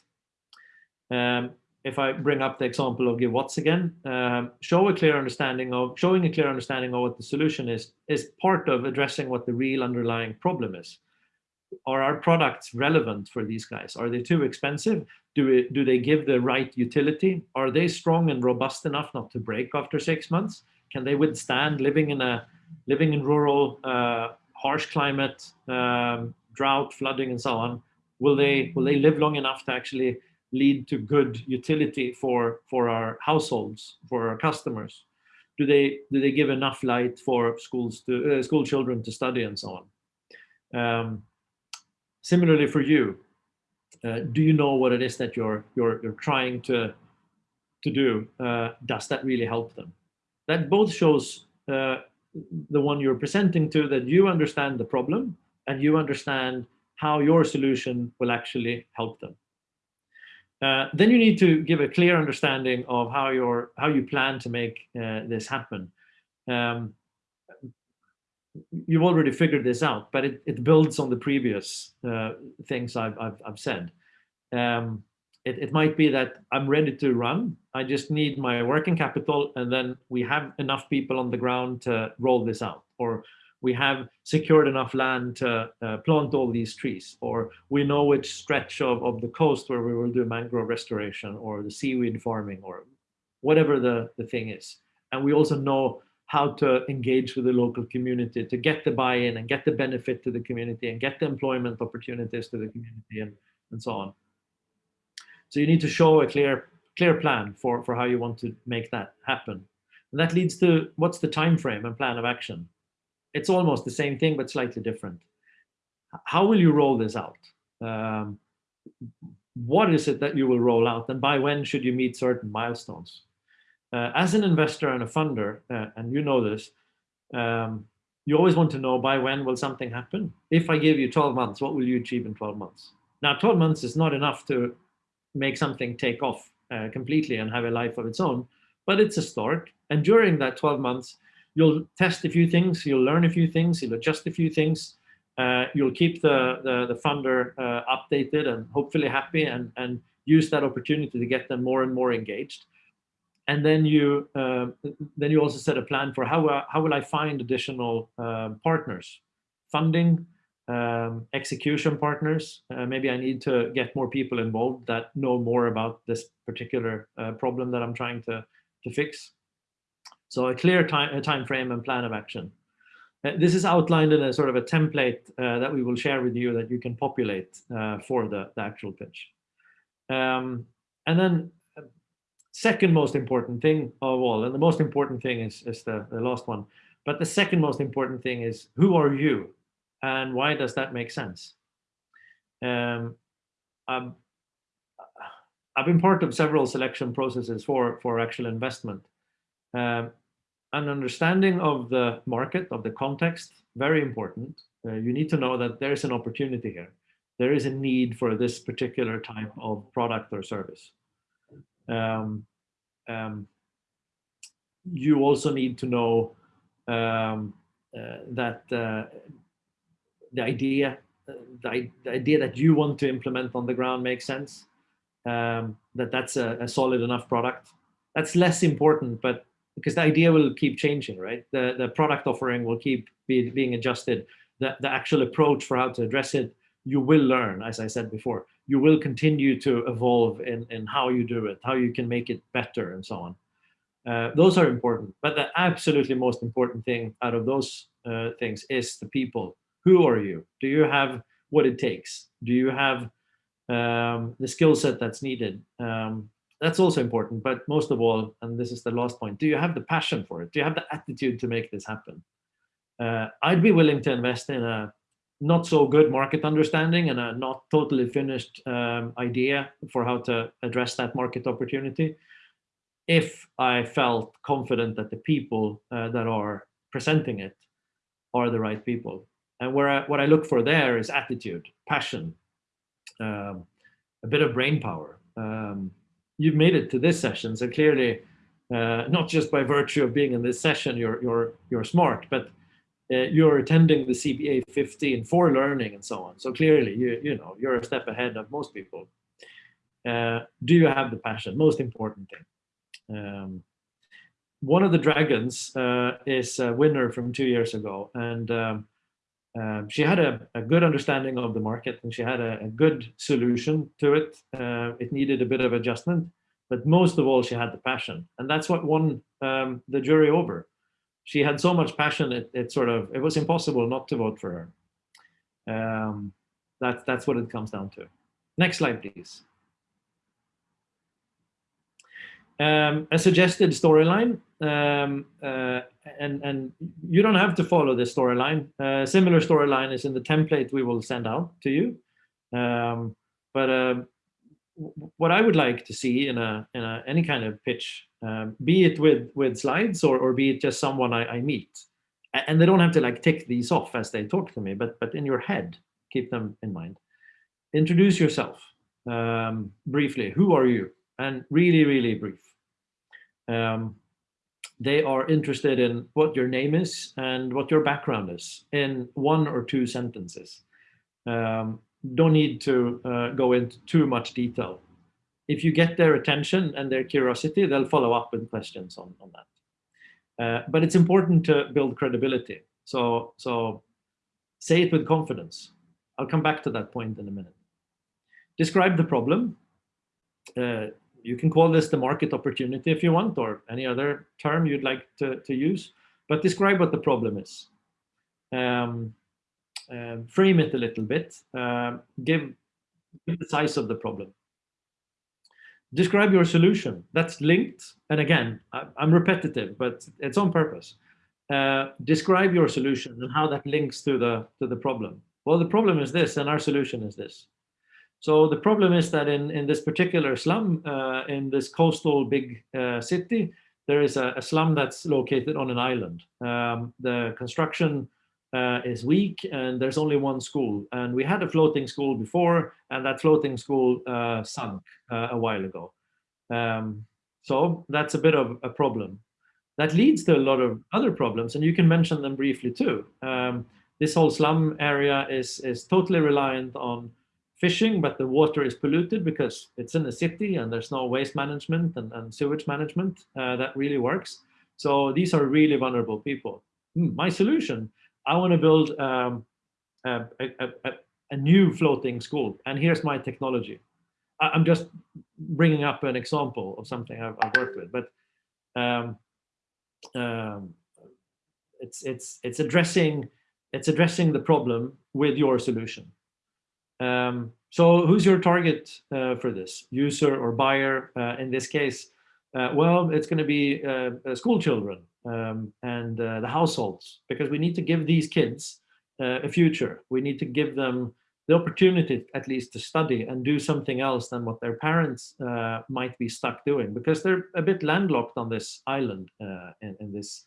Um, if I bring up the example of GiveWatts again, um, show a clear understanding of, showing a clear understanding of what the solution is, is part of addressing what the real underlying problem is. Are our products relevant for these guys? Are they too expensive? Do, we, do they give the right utility? Are they strong and robust enough not to break after six months? Can they withstand living in a living in rural, uh, harsh climate, um, drought, flooding, and so on? Will they will they live long enough to actually lead to good utility for for our households, for our customers? Do they do they give enough light for schools to uh, school children to study and so on? Um, similarly for you, uh, do you know what it is that you're you're you're trying to to do? Uh, does that really help them? That both shows uh, the one you're presenting to that you understand the problem and you understand how your solution will actually help them. Uh, then you need to give a clear understanding of how your how you plan to make uh, this happen. Um, you've already figured this out, but it, it builds on the previous uh, things I've, I've, I've said. Um, it, it might be that I'm ready to run. I just need my working capital and then we have enough people on the ground to roll this out. Or we have secured enough land to uh, plant all these trees. Or we know which stretch of, of the coast where we will do mangrove restoration or the seaweed farming or whatever the, the thing is. And we also know how to engage with the local community to get the buy-in and get the benefit to the community and get the employment opportunities to the community and, and so on. So you need to show a clear clear plan for, for how you want to make that happen. And that leads to what's the time frame and plan of action? It's almost the same thing, but slightly different. How will you roll this out? Um, what is it that you will roll out and by when should you meet certain milestones? Uh, as an investor and a funder, uh, and you know this, um, you always want to know by when will something happen? If I give you 12 months, what will you achieve in 12 months? Now, 12 months is not enough to make something take off uh, completely and have a life of its own, but it's a start. And during that 12 months, you'll test a few things, you'll learn a few things, you'll adjust a few things, uh, you'll keep the, the, the funder uh, updated and hopefully happy and, and use that opportunity to get them more and more engaged. And then you uh, then you also set a plan for how, uh, how will I find additional uh, partners, funding, um, execution partners. Uh, maybe I need to get more people involved that know more about this particular uh, problem that I'm trying to, to fix. So a clear time, a time frame and plan of action. This is outlined in a sort of a template that we will share with you that you can populate for the, the actual pitch. Um, and then second most important thing of all, and the most important thing is, is the, the last one, but the second most important thing is who are you? And why does that make sense? Um, I've, I've been part of several selection processes for, for actual investment. Um, an understanding of the market, of the context, very important. Uh, you need to know that there's an opportunity here. There is a need for this particular type of product or service. Um, um, you also need to know um, uh, that uh, the idea the, the, idea that you want to implement on the ground makes sense. Um, that that's a, a, solid enough product. That's less important but because the idea will keep changing right? The the product offering will keep be, being adjusted. The, the actual approach for how to address it you will learn as i said before you will continue to evolve in in how you do it how you can make it better and so on uh, those are important but the absolutely most important thing out of those uh, things is the people who are you? Do you have what it takes? Do you have um, the skill set that's needed? Um, that's also important, but most of all, and this is the last point, do you have the passion for it? Do you have the attitude to make this happen? Uh, I'd be willing to invest in a not so good market understanding and a not totally finished um, idea for how to address that market opportunity if I felt confident that the people uh, that are presenting it are the right people. And where I, what I look for there is attitude, passion, um, a bit of brain power. Um, you've made it to this session, so clearly, uh, not just by virtue of being in this session, you're you're you're smart, but you're attending the CBA 15 for learning and so on. So clearly, you you know you're a step ahead of most people. Uh, do you have the passion? Most important thing. Um, one of the dragons uh, is a winner from two years ago, and um, uh, she had a, a, good understanding of the market and she had a, a good solution to it. Uh, it needed a bit of adjustment, but most of all, she had the passion, and that's what won um, the jury over. She had so much passion, it, it, sort of it was impossible not to vote for her. Um, that's that's what it comes down to. Next slide, please. Um, a suggested storyline, um, uh, and, and you don't have to follow this storyline. Uh, similar storyline is in the template we will send out to you. Um, but uh, what I would like to see in a, in a any kind of pitch, um, be it with with slides or, or be it just someone I, I meet, and they don't have to like tick these off as they talk to me, but but in your head, keep them in mind. Introduce yourself um, briefly. Who are you? And really, really brief. Um, they are interested in what your name is and what your background is in one or two sentences. Um, don't need to uh, go into too much detail. If you get their attention and their curiosity, they'll follow up with questions on, on that. Uh, but it's important to build credibility. So, so say it with confidence. I'll come back to that point in a minute. Describe the problem. Uh, you can call this the market opportunity if you want, or any other term you'd like to, to use, but describe what the problem is. Um, uh, frame it a little bit, uh, give, give the size of the problem. Describe your solution. That's linked, and again, I, am repetitive, but it's on purpose. Uh, describe your solution and how that links to the to the problem. Well, the problem is this, and our solution is this. So the problem is that in, in this particular slum, uh, in this coastal big uh, city, there is a, a, slum that's located on an island. Um, the construction uh, is weak and there's only one school. And we had a floating school before and that floating school uh, sunk uh, a while ago. Um, so that's a bit of a problem. That leads to a lot of other problems and you can mention them briefly too. Um, this whole slum area is, is totally reliant on fishing, but the water is polluted because it's in the city and there's no waste management and, and sewage management uh, that really works. So these are really vulnerable people. Hmm, my solution, I want to build um, a, a, a, a, new floating school. And here's my technology. I, am just bringing up an example of something I've, I've worked with, but um, um, it's, it's, it's, addressing, it's addressing the problem with your solution. Um, so who's your target uh, for this? User or buyer uh, in this case? Uh, well, it's going to be uh, uh, school children um, and uh, the households, because we need to give these kids a future. We need to give them the opportunity at least to study and do something else than what their parents might be stuck doing, because they're a bit landlocked on this island in, in, this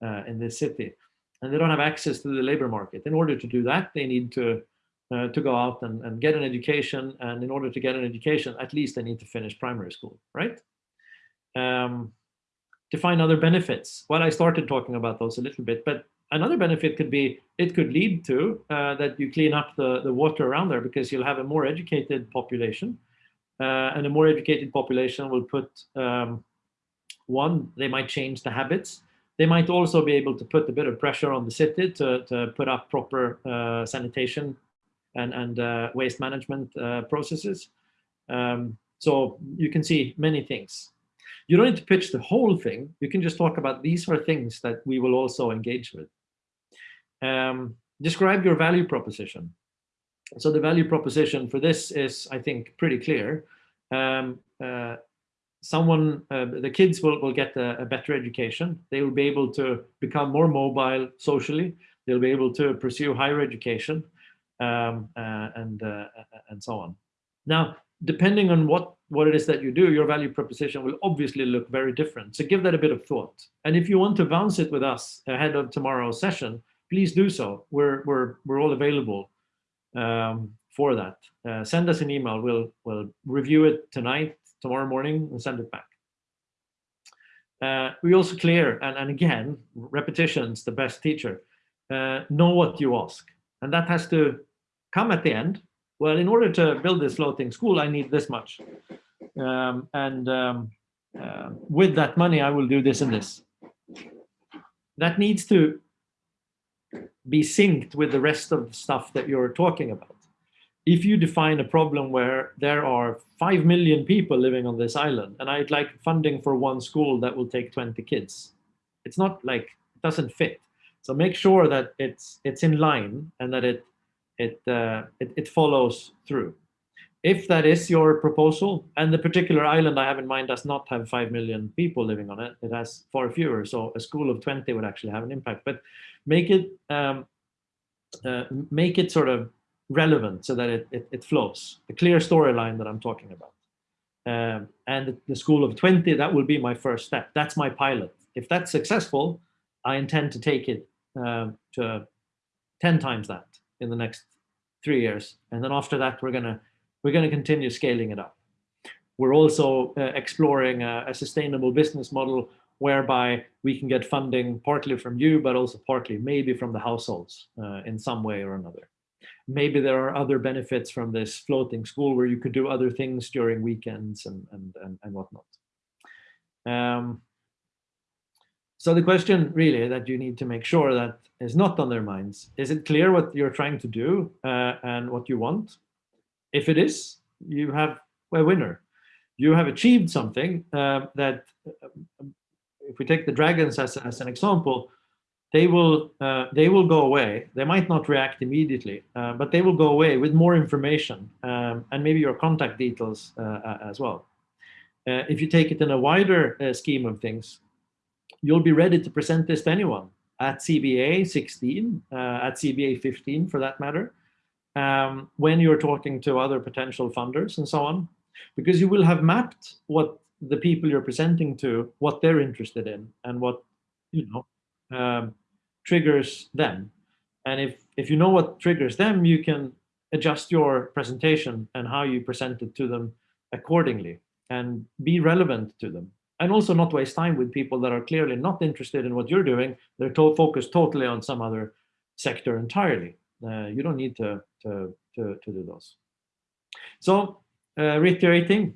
in this city, and they don't have access to the labor market. In order to do that, they need to uh, to go out and, and get an education. And in order to get an education, at least they need to finish primary school, right? Um, define other benefits. Well, I started talking about those a little bit, but another benefit could be, it could lead to uh, that you clean up the, the water around there because you'll have a more educated population. Uh, and a more educated population will put, um, one, they might change the habits. They might also be able to put a bit of pressure on the city to, to put up proper uh, sanitation and, and uh, waste management uh, processes. Um, so you can see many things. You don't need to pitch the whole thing. You can just talk about these are things that we will also engage with. Um, describe your value proposition. So the value proposition for this is, I think, pretty clear. Um, uh, someone, uh, the kids will, will get a, a, better education. They will be able to become more mobile socially. They'll be able to pursue higher education um, uh, and uh, and so on. Now, depending on what what it is that you do, your value proposition will obviously look very different. So give that a bit of thought. And if you want to bounce it with us ahead of tomorrow's session, please do so. We're we're we're all available um, for that. Uh, send us an email. We'll we'll review it tonight, tomorrow morning, and send it back. Uh, we also clear, and, and again, repetition's the best teacher. Uh, know what you ask. And that has to come at the end well, in order to build this floating school, I need this much. Um, and um, uh, with that money, I will do this and this. That needs to be synced with the rest of the stuff that you're talking about. If you define a problem where there are 5 million people living on this island, and I'd like funding for one school that will take 20 kids, it's not like, it doesn't fit. So make sure that it's it's in line and that it it, uh, it, it follows through. If that is your proposal, and the particular island I have in mind does not have 5 million people living on it, it has far fewer, so a school of 20 would actually have an impact, but make it, um, uh, make it sort of relevant so that it, it, it flows, the clear storyline that I'm talking about. Um, and the school of 20, that will be my first step. That's my pilot. If that's successful, I intend to take it um, to 10 times that in the next three years. And then after that, we're gonna we're gonna continue scaling it up. We're also uh, exploring a, a, sustainable business model whereby we can get funding partly from you, but also partly maybe from the households uh, in some way or another. Maybe there are other benefits from this floating school where you could do other things during weekends and, and, and, and whatnot. Um, so the question really that you need to make sure that is not on their minds, is it clear what you're trying to do uh, and what you want? If it is, you have a winner. You have achieved something uh, that, uh, if we take the dragons as, as an example, they will uh, they will go away. They might not react immediately, uh, but they will go away with more information um, and maybe your contact details uh, as well. if you take it in a wider scheme of things, you'll be ready to present this to anyone at CBA 16, uh, at CBA 15 for that matter, um, when you're talking to other potential funders and so on, because you will have mapped what the people you're presenting to, what they're interested in and what, you know, um, triggers them. And if, if you know what triggers them, you can adjust your presentation and how you present it to them accordingly and be relevant to them and also not waste time with people that are clearly not interested in what you're doing. They're to focused totally on some other sector entirely. Uh, you don't need to, to, to, to do those. So uh, reiterating,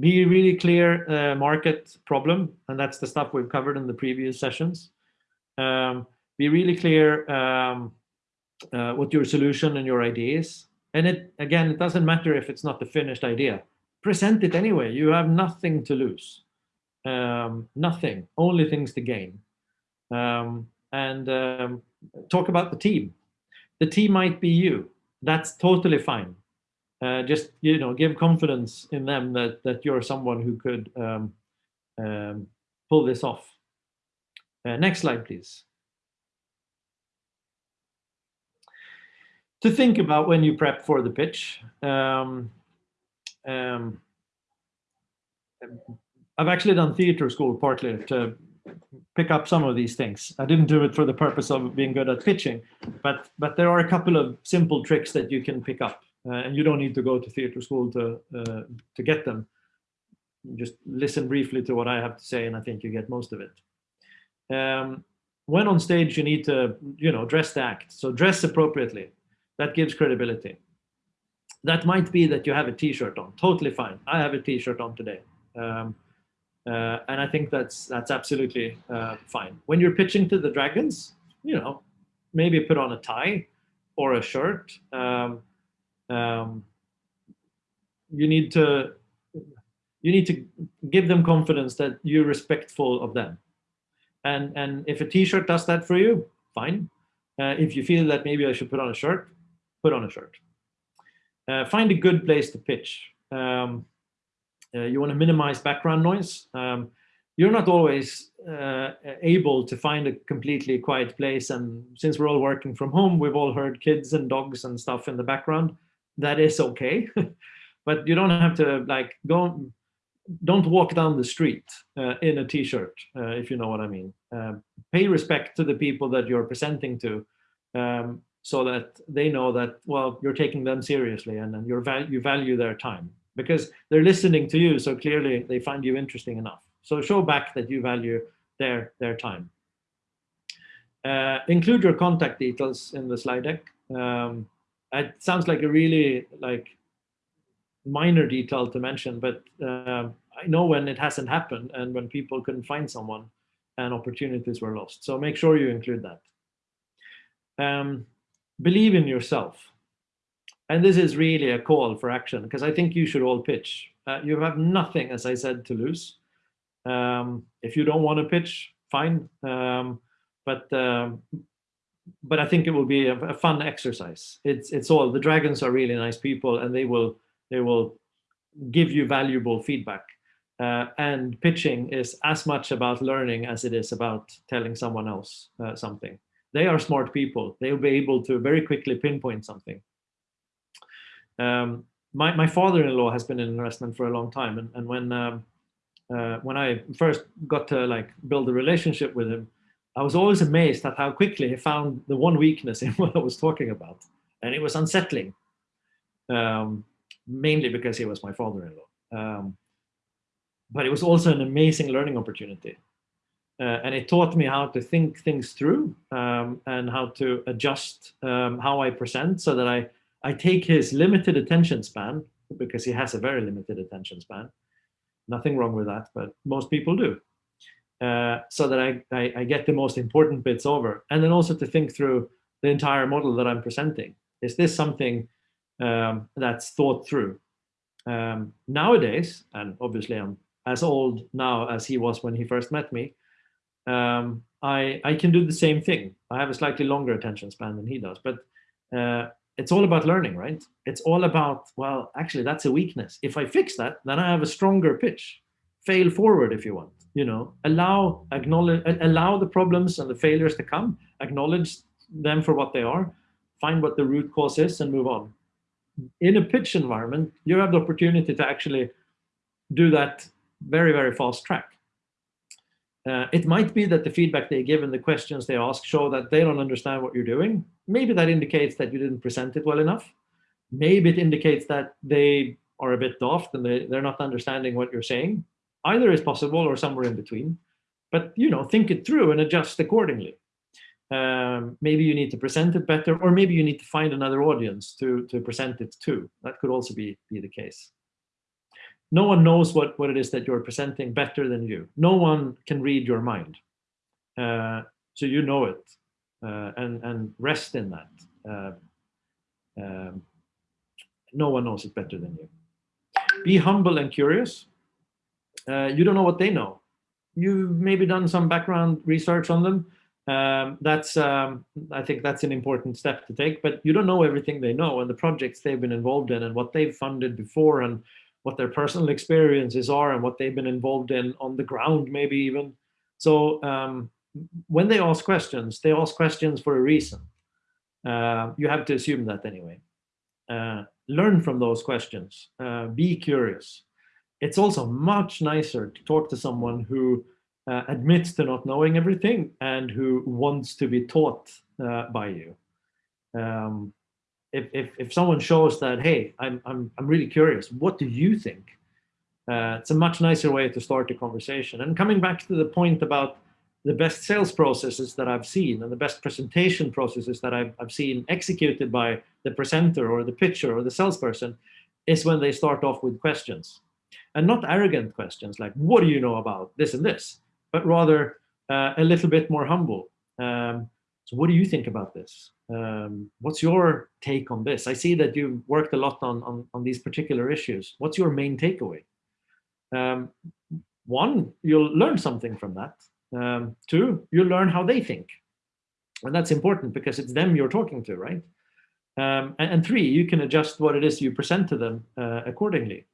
be really clear uh, market problem, and that's the stuff we've covered in the previous sessions. Um, be really clear um, uh, what your solution and your idea is. And it again, it doesn't matter if it's not the finished idea. Present it anyway. You have nothing to lose um, nothing, only things to gain. Um, and um, talk about the team. The team might be you. That's totally fine. Uh, just you know, give confidence in them that that you're someone who could um, um, pull this off. Uh, next slide, please. To think about when you prep for the pitch. I've actually done theater school partly to pick up some of these things. I didn't do it for the purpose of being good at pitching, but but there are a couple of simple tricks that you can pick up, uh, and you don't need to go to theater school to uh, to get them. Just listen briefly to what I have to say, and I think you get most of it. Um, when on stage, you need to you know dress the act. So dress appropriately. That gives credibility. That might be that you have a t-shirt on. Totally fine. I have a t-shirt on today. Um, uh, and I think that's that's absolutely uh, fine. When you're pitching to the Dragons, you know, maybe put on a tie or a shirt. Um, um, you need to you need to give them confidence that you're respectful of them. And and if a t-shirt does that for you, fine. Uh, if you feel that maybe I should put on a shirt, put on a shirt. Uh, find a good place to pitch. Um, uh, you want to minimize background noise. Um, you're not always uh, able to find a completely quiet place. And since we're all working from home, we've all heard kids and dogs and stuff in the background. That is okay. but you don't have to like go, don't walk down the street uh, in a t-shirt, uh, if you know what I mean. Uh, pay respect to the people that you're presenting to um, so that they know that, well, you're taking them seriously and, and you're val you value their time because they're listening to you. So clearly they find you interesting enough. So show back that you value their, their time. Uh, include your contact details in the slide deck. Um, it sounds like a really like minor detail to mention, but uh, I know when it hasn't happened and when people couldn't find someone and opportunities were lost. So make sure you include that. Um, believe in yourself. And this is really a call for action because I think you should all pitch. Uh, you have nothing, as I said, to lose. Um, if you don't want to pitch, fine. Um, but um, but I think it will be a, a, fun exercise. It's it's all the dragons are really nice people, and they will they will give you valuable feedback. Uh, and pitching is as much about learning as it is about telling someone else uh, something. They are smart people. They'll be able to very quickly pinpoint something. Um, my my father-in-law has been in investment for a long time, and and when um, uh, when I first got to like build a relationship with him, I was always amazed at how quickly he found the one weakness in what I was talking about. And it was unsettling, um, mainly because he was my father-in-law. Um, but it was also an amazing learning opportunity. Uh, and it taught me how to think things through um, and how to adjust um, how I present so that I, I take his limited attention span, because he has a very limited attention span. Nothing wrong with that, but most people do uh, so that I, I, I, get the most important bits over. And then also to think through the entire model that I'm presenting. Is this something um, that's thought through? Um, nowadays, and obviously I'm as old now as he was when he first met me, um, I, I can do the same thing. I have a slightly longer attention span than he does, but uh, it's all about learning, right? It's all about, well, actually that's a weakness. If I fix that, then I have a stronger pitch. Fail forward if you want you know, allow, acknowledge, allow the problems and the failures to come, acknowledge them for what they are, find what the root cause is and move on. In a pitch environment, you have the opportunity to actually do that very, very fast track. Uh, it might be that the feedback they give and the questions they ask show that they don't understand what you're doing. Maybe that indicates that you didn't present it well enough. Maybe it indicates that they are a bit daft and they, they're not understanding what you're saying. Either is possible or somewhere in between. But you know, think it through and adjust accordingly. Um, maybe you need to present it better, or maybe you need to find another audience to, to present it to. That could also be, be the case. No one knows what, what it is that you're presenting better than you. No one can read your mind. Uh, so you know it uh, and, and rest in that. Uh, um, no one knows it better than you. Be humble and curious uh, you don't know what they know. You've maybe done some background research on them. Um, that's, um, I think that's an important step to take, but you don't know everything they know and the projects they've been involved in and what they've funded before and what their personal experiences are and what they've been involved in on the ground, maybe even. So um, when they ask questions, they ask questions for a reason. Uh, you have to assume that anyway. Uh, learn from those questions. Uh, be curious it's also much nicer to talk to someone who uh, admits to not knowing everything and who wants to be taught uh, by you. Um, if, if, if someone shows that, hey, I'm, I'm, I'm really curious, what do you think? Uh, it's a much nicer way to start the conversation. And coming back to the point about the best sales processes that I've seen and the best presentation processes that I've, I've seen executed by the presenter or the pitcher or the salesperson is when they start off with questions and not arrogant questions like, what do you know about this and this, but rather uh, a little bit more humble. Um, so what do you think about this? Um, what's your take on this? I see that you've worked a lot on, on, on these particular issues. What's your main takeaway? Um, one, you'll learn something from that. Um, two, you'll learn how they think. And that's important because it's them you're talking to, right? Um, and, and, three, you can adjust what it is you present to them uh, accordingly.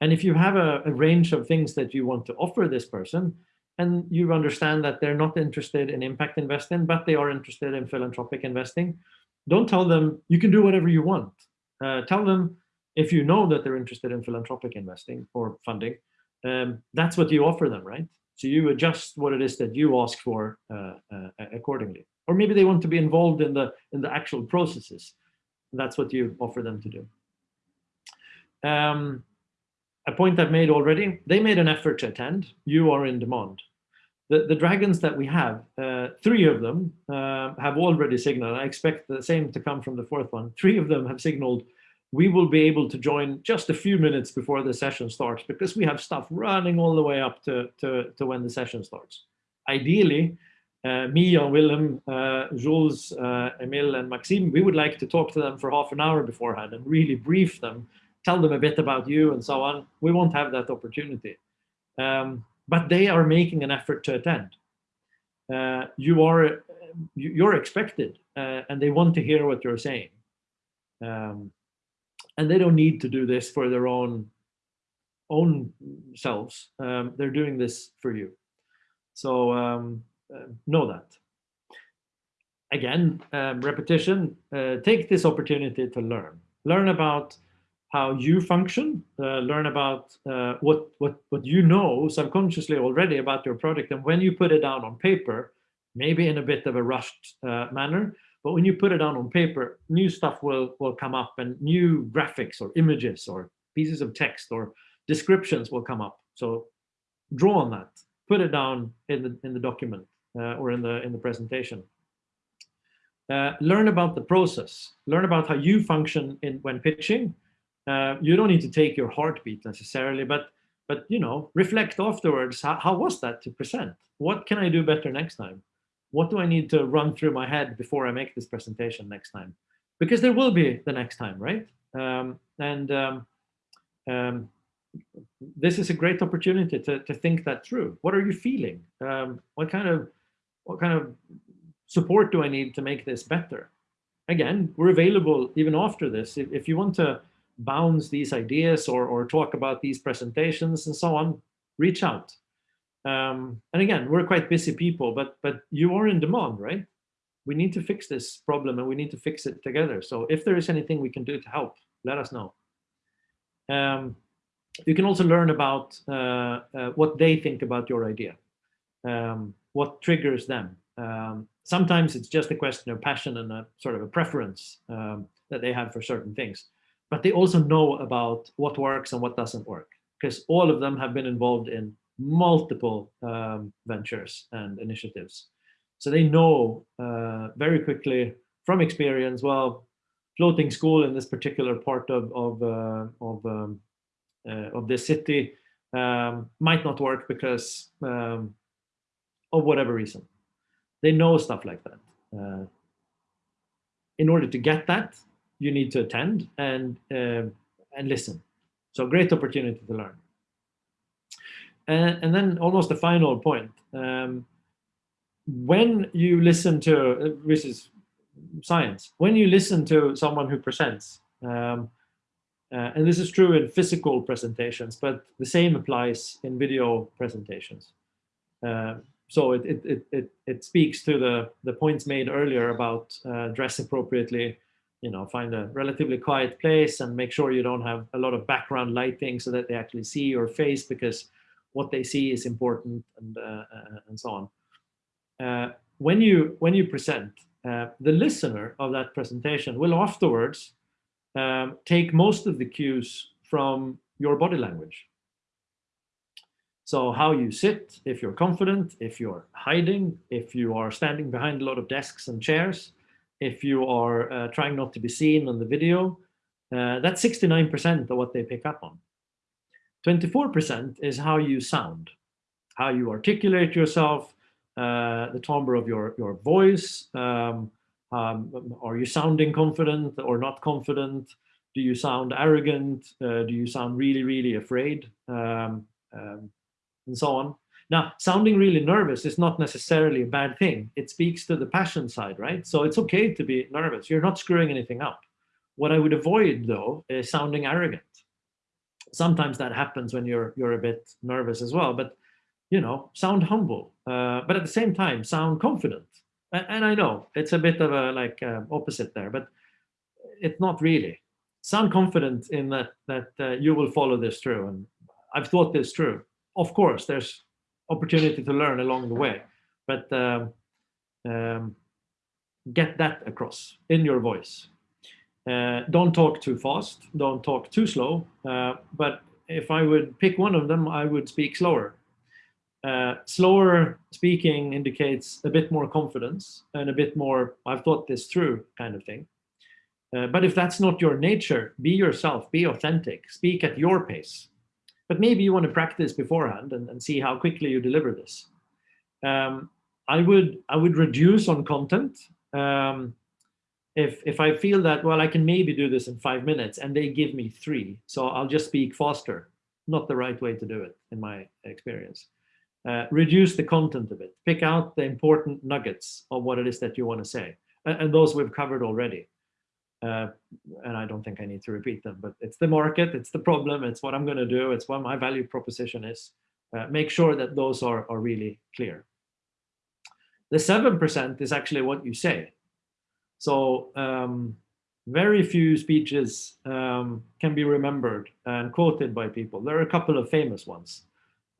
And if you have a, a, range of things that you want to offer this person, and you understand that they're not interested in impact investing, but they are interested in philanthropic investing, don't tell them you can do whatever you want. Uh, tell them if you know that they're interested in philanthropic investing or funding, um, that's what you offer them, right? So you adjust what it is that you ask for uh, uh, accordingly. Or maybe they want to be involved in the in the actual processes. That's what you offer them to do. Um, a point I've made already, they made an effort to attend, you are in demand. the, the dragons that we have, uh, three of them uh, have already signaled. I expect the same to come from the fourth one. Three of them have signaled we will be able to join just a few minutes before the session starts because we have stuff running all the way up to, to, to when the session starts. Ideally, uh, me, Jan Willem, uh, Jules, uh, Emil, and Maxime, we would like to talk to them for half an hour beforehand and really brief them, tell them a bit about you and so on. We won't have that opportunity. Um, but they are making an effort to attend. Uh, you are, you're expected, uh, and they want to hear what you're saying. Um, and they don't need to do this for their own own selves. Um, they're doing this for you. So um, uh, know that. Again, um, repetition, uh, take this opportunity to learn. Learn about how you function, uh, learn about uh, what, what, what you know subconsciously already about your product. And when you put it down on paper, maybe in a bit of a rushed uh, manner, but when you put it down on paper, new stuff will, will come up and new graphics or images or pieces of text or descriptions will come up. So draw on that, put it down in the, in the document uh, or in the, in the presentation. Uh, learn about the process, learn about how you function in when pitching. Uh, you don't need to take your heartbeat necessarily, but but you know, reflect afterwards. How, how was that to present? What can I do better next time? what do I need to run through my head before I make this presentation next time? Because there will be the next time, right? Um, and um, um, this is a great opportunity to, to think that through. What are you feeling? Um, what kind of what kind of support do I need to make this better? Again, we're available even after this. If, if you want to bounce these ideas or, or talk about these presentations and so on, reach out. Um, and again, we're quite busy people, but but you are in demand, right? We need to fix this problem and we need to fix it together. So if there is anything we can do to help, let us know. Um, you can also learn about uh, uh, what they think about your idea, um, what triggers them. Um, sometimes it's just a question of passion and a sort of a preference um, that they have for certain things. But they also know about what works and what doesn't work because all of them have been involved in multiple um, ventures and initiatives. So they know uh, very quickly from experience, well, floating school in this particular part of, of, uh, of, um, uh, of this city um, might not work because um, of whatever reason. They know stuff like that. Uh, in order to get that, you need to attend and, um, and listen. So great opportunity to learn. And, and then almost the final point. Um, when you listen to, uh, this is science, when you listen to someone who presents, um, uh, and this is true in physical presentations, but the same applies in video presentations. Uh, so it, it, it, it, it speaks to the, the points made earlier about uh, dress appropriately, you know, find a relatively quiet place and make sure you don't have a lot of background lighting so that they actually see your face because what they see is important and uh, uh, and so on. Uh, when you when you present, the listener of that presentation will afterwards um, take most of the cues from your body language. So how you sit, if you're confident, if you're hiding, if you are standing behind a lot of desks and chairs, if you are uh, trying not to be seen on the video, uh, that's 69% of what they pick up on. 24% is how you sound, how you articulate yourself, uh, the timbre of your, your voice. Um, um, are you sounding confident or not confident? Do you sound arrogant? Uh, do you sound really, really afraid? Um, um and so on. Now, sounding really nervous is not necessarily a bad thing. It speaks to the passion side, right? So it's okay to be nervous. You're not screwing anything up. What I would avoid, though, is sounding arrogant sometimes that happens when you're you're a bit nervous as well but you know sound humble uh, but at the same time sound confident and, and i know it's a bit of a like uh, opposite there but it's not really sound confident in that that uh, you will follow this through and i've thought this through of course there's opportunity to learn along the way but um, um, get that across in your voice uh, don't talk too fast, don't talk too slow, uh, but if I would pick one of them, I would speak slower. Uh, slower speaking indicates a bit more confidence and a bit more, I've thought this through kind of thing. Uh, but if that's not your nature, be yourself, be authentic, speak at your pace. But maybe you want to practice beforehand and, and see how quickly you deliver this. Um, I would I would reduce on content. Um, if if I feel that well I can maybe do this in five minutes and they give me three, so I'll just speak faster. Not the right way to do it in my experience. Uh, reduce the content of it. Pick out the important nuggets of what it is that you want to say, and, and those we've covered already. Uh, and I don't think I need to repeat them, but it's the market, it's the problem, it's what I'm going to do, it's what my value proposition is. Uh, make sure that those are, are really clear. The 7% is actually what you say. So um, very few speeches um, can be remembered and quoted by people. There are a couple of famous ones.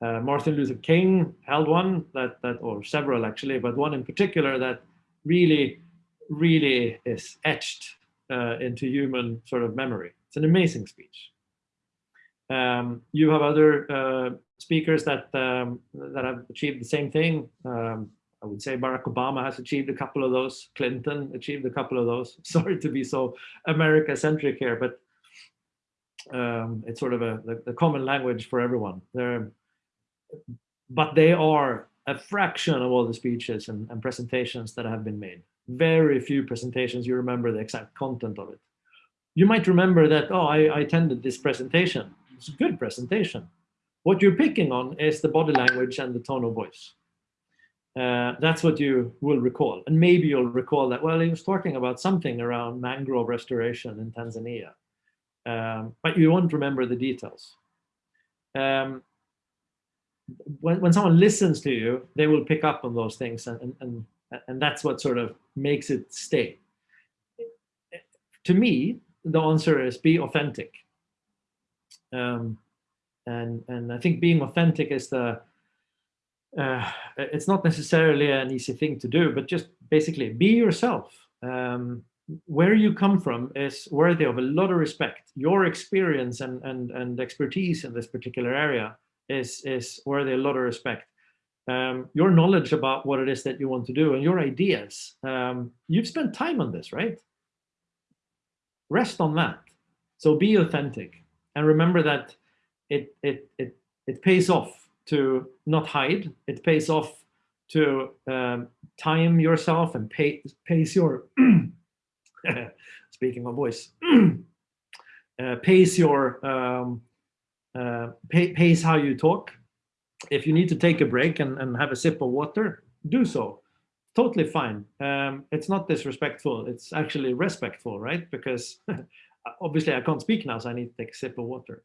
Uh, Martin Luther King held one that, that, or several actually, but one in particular that really, really is etched uh, into human sort of memory. It's an amazing speech. Um, you have other uh, speakers that um, that have achieved the same thing. Um, I would say Barack Obama has achieved a couple of those. Clinton achieved a couple of those. Sorry to be so America-centric here, but um, it's sort of a the, common language for everyone. They're, but they are a fraction of all the speeches and, and presentations that have been made. Very few presentations you remember the exact content of it. You might remember that, oh, I, I attended this presentation. It's a good presentation. What you're picking on is the body language and the tone of voice. Uh, that's what you will recall. And maybe you'll recall that, well, he was talking about something around mangrove restoration in Tanzania. Um, but you won't remember the details. Um, when, when someone listens to you, they will pick up on those things and, and, and that's what sort of makes it stay. To me, the answer is be authentic. Um, and, and I think being authentic is the, uh, it's not necessarily an easy thing to do, but just basically be yourself. Um, where you come from is worthy of a lot of respect. Your experience and, and, and expertise in this particular area is, is worthy a lot of respect. Um, your knowledge about what it is that you want to do and your ideas, um, you've spent time on this, right? Rest on that. So be authentic and remember that it, it, it, it pays off to not hide. It pays off to um, time yourself and pay, pace your, speaking of voice, uh, pace your, um, uh, pace how you talk. If you need to take a break and, and have a sip of water, do so. Totally fine. Um, it's not disrespectful. It's actually respectful, right? Because obviously I can't speak now, so I need to take a sip of water.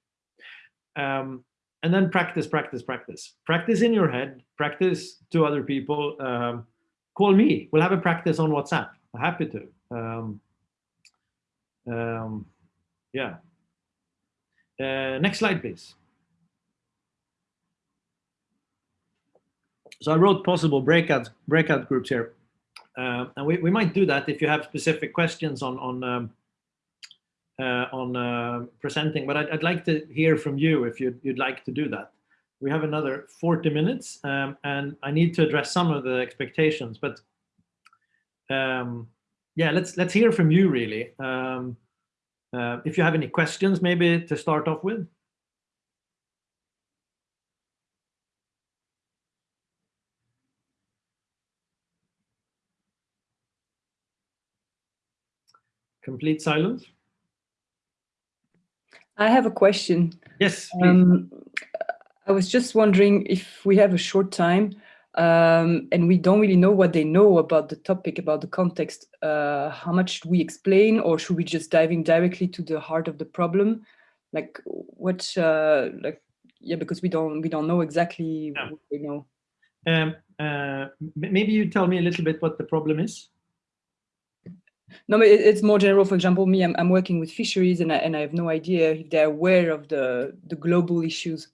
Um, and then practice, practice, practice. Practice in your head, practice to other people. Um, call me, we'll have a practice on WhatsApp. I'm happy to. Um, um, yeah. Uh, next slide, please. So I wrote possible breakout breakout groups here, uh, and we, we might do that if you have specific questions on on um, uh, on uh, presenting, but I'd, I'd, like to hear from you if you'd, you'd like to do that. We have another 40 minutes um, and I need to address some of the expectations, but um, yeah, let's let's hear from you really. Um, uh, if you have any questions, maybe to start off with. Complete silence. I have a question. Yes, um, I was just wondering if we have a short time um, and we don't really know what they know about the topic, about the context, uh, how much should we explain or should we just dive in directly to the heart of the problem? Like what, uh, like, yeah, because we don't, we don't know exactly yeah. what we know. Um, uh, maybe you tell me a little bit what the problem is. No, but it's more general. For example, me, I'm, I'm working with fisheries and I, and I have no idea if they're aware of the, the global issues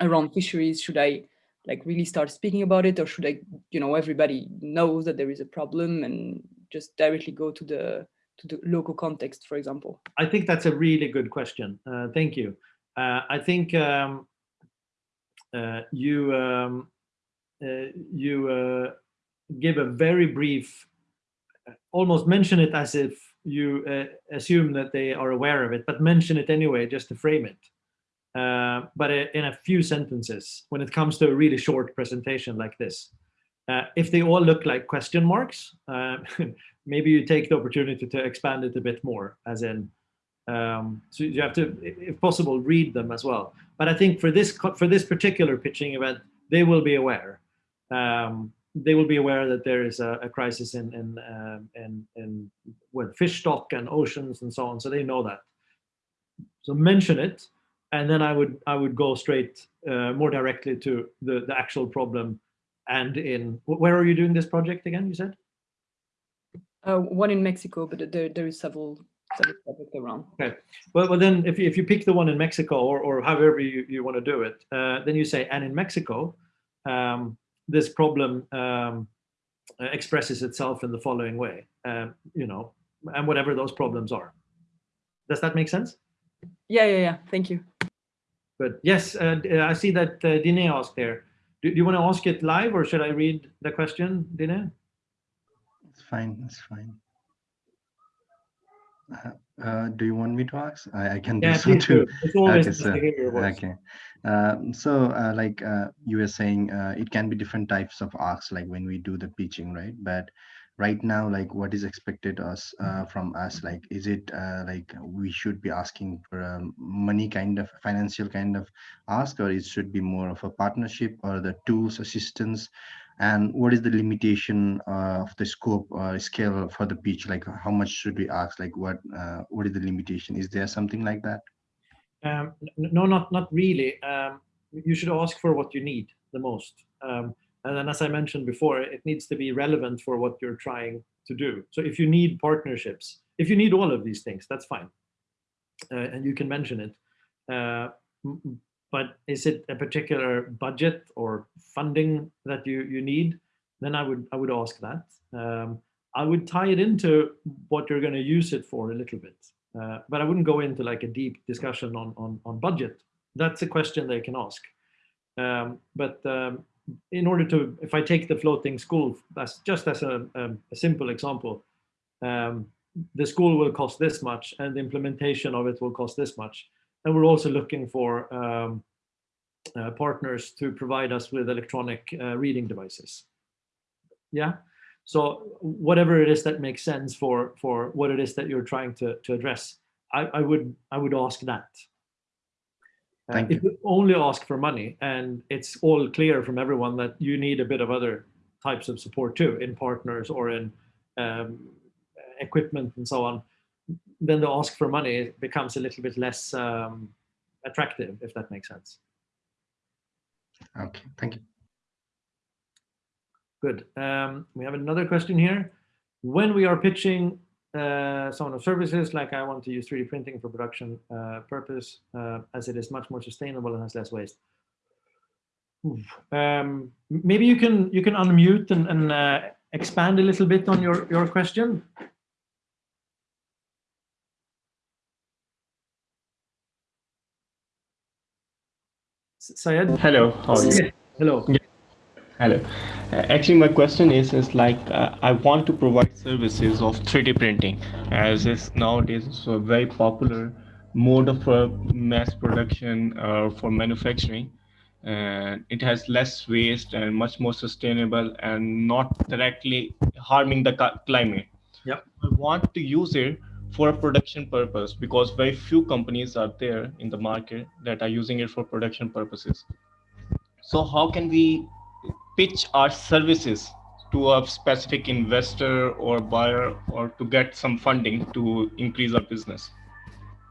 around fisheries. Should I like really start speaking about it or should I, you know, everybody knows that there is a problem and just directly go to the to the local context, for example? I think that's a really good question. Uh, thank you. Uh, I think um, uh, you um, uh, you uh, give a very brief, almost mention it as if you uh, assume that they are aware of it, but mention it anyway just to frame it. Uh, but in a few sentences, when it comes to a really short presentation like this, uh, if they all look like question marks, uh, maybe you take the opportunity to expand it a bit more, as in, um, so you have to, if possible, read them as well. But I think for this for this particular pitching event, they will be aware. Um, they will be aware that there is a, a crisis in in, um, in in with fish stock and oceans and so on. So they know that. So mention it, and then I would I would go straight uh, more directly to the the actual problem. And in where are you doing this project again? You said. Uh, one in Mexico, but there there is several several projects around. Okay. Well, well then if you, if you pick the one in Mexico or or however you you want to do it, uh, then you say and in Mexico. Um, this problem um, expresses itself in the following way, um, you know, and whatever those problems are. Does that make sense? Yeah, yeah, yeah. Thank you. But Yes, uh, I see that uh, Dine asked there. Do, do, you want to ask it live or should I read the question, Dine? It's fine. It's fine. Uh, uh, do you want me to ask? I, I can do yeah, so too. Okay, so, okay. Uh, so uh, like uh, you were saying, uh, it can be different types of asks, like when we do the pitching, right? But right now, like what is expected us uh, from us? Like, is it uh, like we should be asking for a money kind of financial kind of ask, or it should be more of a partnership or the tools assistance? and what is the limitation uh, of the scope or scale for the pitch? Like how much should we ask? Like what uh, what is the limitation? Is there something like that? Um, no not not really. Um, you should ask for what you need the most. Um, and then as i mentioned before it needs to be relevant for what you're trying to do. So if you need partnerships if you need all of these things that's fine. Uh, and you can mention it. Uh, but is it a particular budget or funding that you you need? Then i would i would ask that. Um, i would tie it into what you're going to use it for a little bit. Uh, but i wouldn't go into like a deep discussion on on, on budget. That's a question they can ask. Um, but um, in order to if i take the floating school that's just as a, a, a simple example um, the school will cost this much and the implementation of it will cost this much and we're also looking for um, uh, partners to provide us with electronic uh, reading devices. Yeah, so whatever it is that makes sense for for what it is that you're trying to to address, I, I would I would ask that. Uh, Thank if you. you only ask for money and it's all clear from everyone that you need a bit of other types of support too in partners or in um, equipment and so on, then the ask for money becomes a little bit less um, attractive, if that makes sense. Okay, thank you. Good. Um, we have another question here. When we are pitching uh, some of the services, like I want to use 3D printing for production uh, purpose, uh, as it is much more sustainable and has less waste. Um, maybe you can you can unmute and, and uh, expand a little bit on your your question. Syed? Hello, how are you? Hello. Yeah. Hello. Uh, actually, my question is, is like, uh, I want to provide services of 3D printing as is nowadays it's a very popular mode of uh, mass production uh, for manufacturing. And it has less waste and much more sustainable and not directly harming the climate. Yep. I want to use it for a production purpose because very few companies are there in the market that are using it for production purposes. So how can we pitch our services to a specific investor or buyer or to get some funding to increase our business?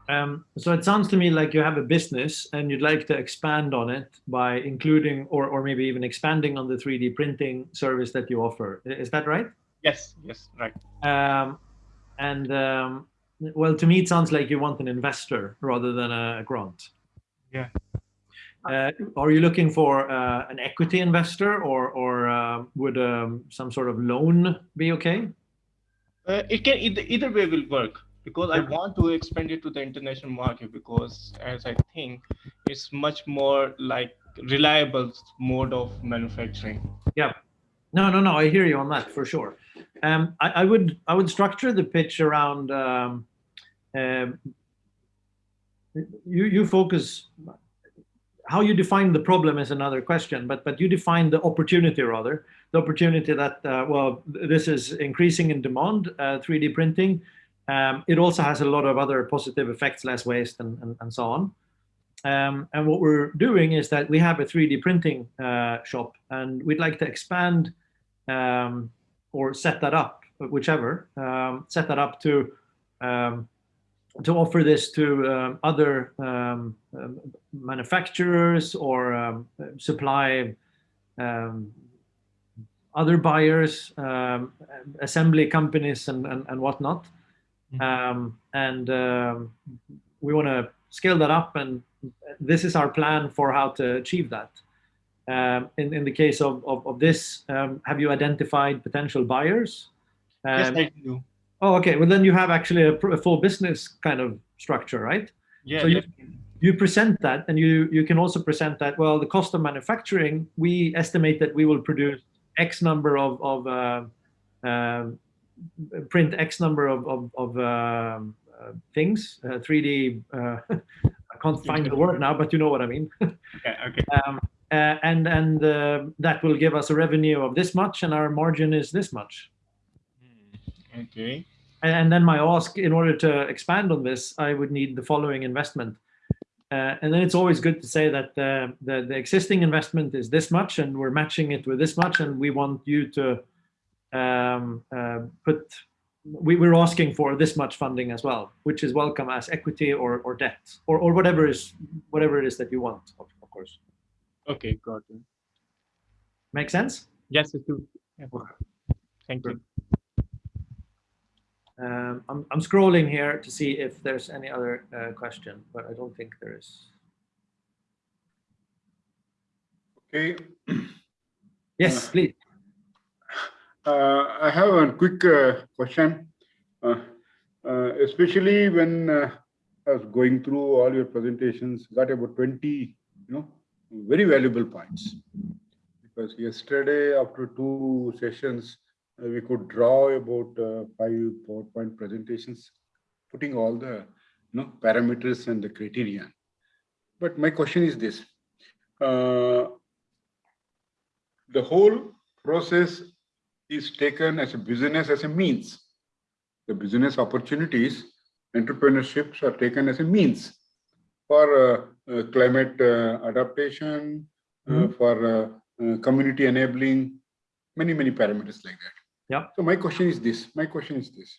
Um, so it sounds to me like you have a business and you'd like to expand on it by including or, or maybe even expanding on the 3D printing service that you offer. Is that right? Yes, yes, right. Um, and um, well, to me, it sounds like you want an investor rather than a grant. Yeah. Uh, are you looking for uh, an equity investor or, or uh, would um, some sort of loan be okay? Uh, it can either, either way will work because I want to expand it to the international market because as I think it's much more like reliable mode of manufacturing. Yeah. No, no, no. I hear you on that for sure. Um, I, I would I would structure the pitch around um, um, you you focus how you define the problem is another question, but but you define the opportunity rather the opportunity that uh, well this is increasing in demand uh, 3D printing. Um, it also has a lot of other positive effects, less waste and and, and so on. Um, and what we're doing is that we have a 3D printing uh, shop, and we'd like to expand um, or set that up, whichever, um, set that up to um, to offer this to um, other um, um, manufacturers or um, supply um, other buyers, um, assembly companies and, and, and whatnot. Um, and um, we want to scale that up and this is our plan for how to achieve that. Um, in, in the case of, of, of this, um, have you identified potential buyers? yes, I do. Oh, okay. Well, then you have actually a, pr- a full business kind of structure, right? Yeah, so you-. You present that, and you you can also present that. Well, the cost of manufacturing, we estimate that we will produce X number of of uh, um, print X number of of, of um, uh, things, uh, 3D. Uh, I can't find the word now, but you know what I mean. okay, okay. um, uh, and and uh, that will give us a revenue of this much, and our margin is this much. Okay. And, and then my ask, in order to expand on this, I would need the following investment. Uh, and then it's always good to say that uh, the, the existing investment is this much, and we're matching it with this much, and we want you to um, uh, put. We, we're asking for this much funding as well, which is welcome as equity or, or debt or, or whatever is whatever it is that you want, of, of course. Okay, got it. Make sense? Yes, it do. Yeah. Thank you. Um, I'm, I'm scrolling here to see if there's any other uh, question, but I don't think there is. Okay. Yes, please. Uh, I have a quick uh, question, uh, uh, especially when uh, I was going through all your presentations, got about 20, you know, very valuable points. Because yesterday, after two sessions, uh, we could draw about uh, five PowerPoint presentations, putting all the, you know, parameters and the criteria. But my question is this: uh, the whole process is taken as a business as a means. The business opportunities, entrepreneurships are taken as a means for uh, uh, climate uh, adaptation, uh, Mhm. for uh, uh, community enabling, many, many parameters like that. Yeah. So my question is this, my question is this.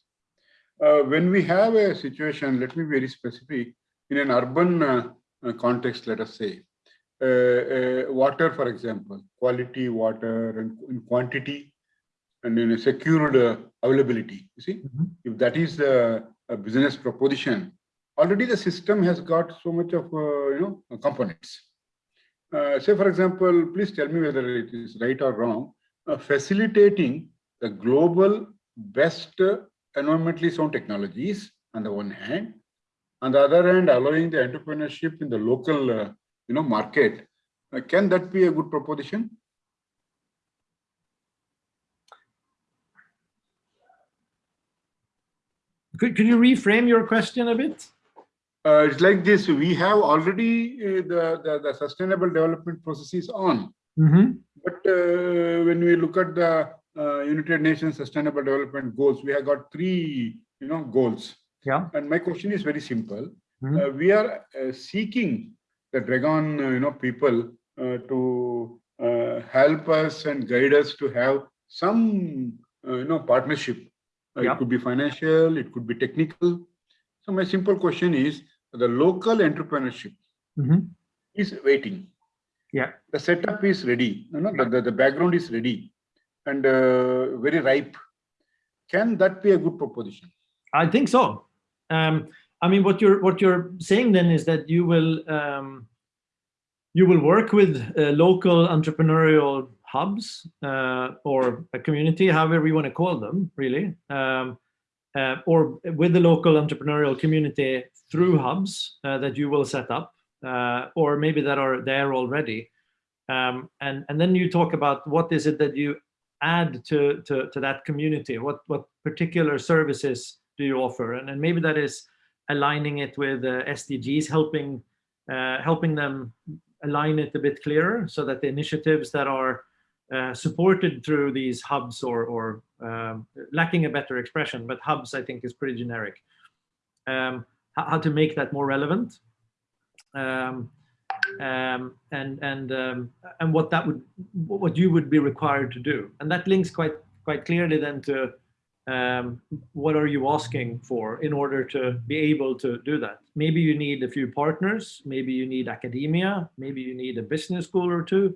Uh, when we have a situation, let me be very specific, in an urban uh, uh, context, let us say, uh, uh, water, for example, quality water and in quantity and in a secured uh, availability. You see, Mhm. if that is the a business proposition, already the system has got so much of uh, you know components. Uh, say, for example, please tell me whether it is right or wrong. Uh, facilitating the global best environmentally sound technologies on the one hand, on the other hand, allowing the entrepreneurship in the local uh, you know market. Uh, can that be a good proposition? Could, could you reframe your question a bit? Uh, it's like this. We have already uh, the, the the sustainable development processes on, Mm-hmm. but uh, when we look at the uh, United Nations Sustainable Development Goals, we have got three you know goals. Yeah. And my question is very simple. Mhm. Uh, we are uh, seeking the Dragon uh, you know people uh, to uh, help us and guide us to have some uh, you know partnership. Uh, Yeah. It could be financial, it could be technical. So my simple question is the local entrepreneurship Mhm. is waiting. Yeah. The setup is ready. You know, the, the, the background is ready and uh, very ripe. Can that be a good proposition? I think so. Um, I mean, what you're what you're saying then is that you will um, you will work with uh, local entrepreneurial hubs uh, or a community, however you want to call them, really, um, uh, or with the local entrepreneurial community through hubs uh, that you will set up, uh, or maybe that are there already. Um, and, and then you talk about what is it that you add to, to, to that community? What, what particular services do you offer? And, and maybe that is aligning it with uh, SDGs, helping, uh, helping them align it a bit clearer so that the initiatives that are uh, supported through these hubs or, or um, lacking a better expression, but hubs I think is pretty generic. Um, how, to make that more relevant um, um and and um, and what that would what you would be required to do, and that links quite quite clearly then to um, what are you asking for in order to be able to do that? Maybe you need a few partners, maybe you need academia, maybe you need a business school or two,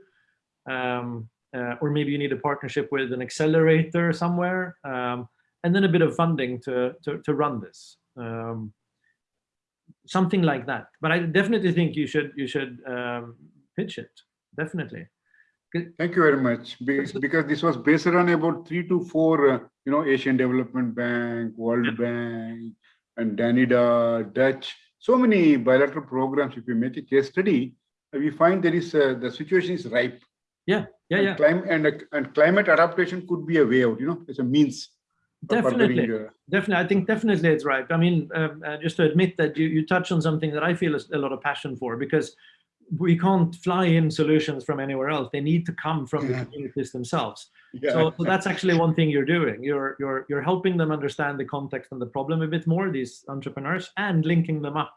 um, uh, or maybe you need a partnership with an accelerator somewhere, um, and then a bit of funding to, to, to run this. Um, something like that. But I definitely think you should you should um, pitch it, definitely. Thank you very much. Because this was based on about three to four, uh, you know, Asian Development Bank, World yeah. Bank, and Danida, Dutch, so many bilateral programs. If you make a case study, we find there is uh, the situation is ripe. Yeah, yeah, and yeah. Climate and, uh, and climate adaptation could be a way out. You know, it's a means. Definitely, definitely. I think definitely it's right. I mean, um, uh, just to admit that you you touch on something that I feel a lot of passion for because we can't fly in solutions from anywhere else. They need to come from yeah. the communities themselves. Yeah. So, so, that's actually one thing you're doing. You're you're you're helping them understand the context and the problem a bit more. These entrepreneurs and linking them up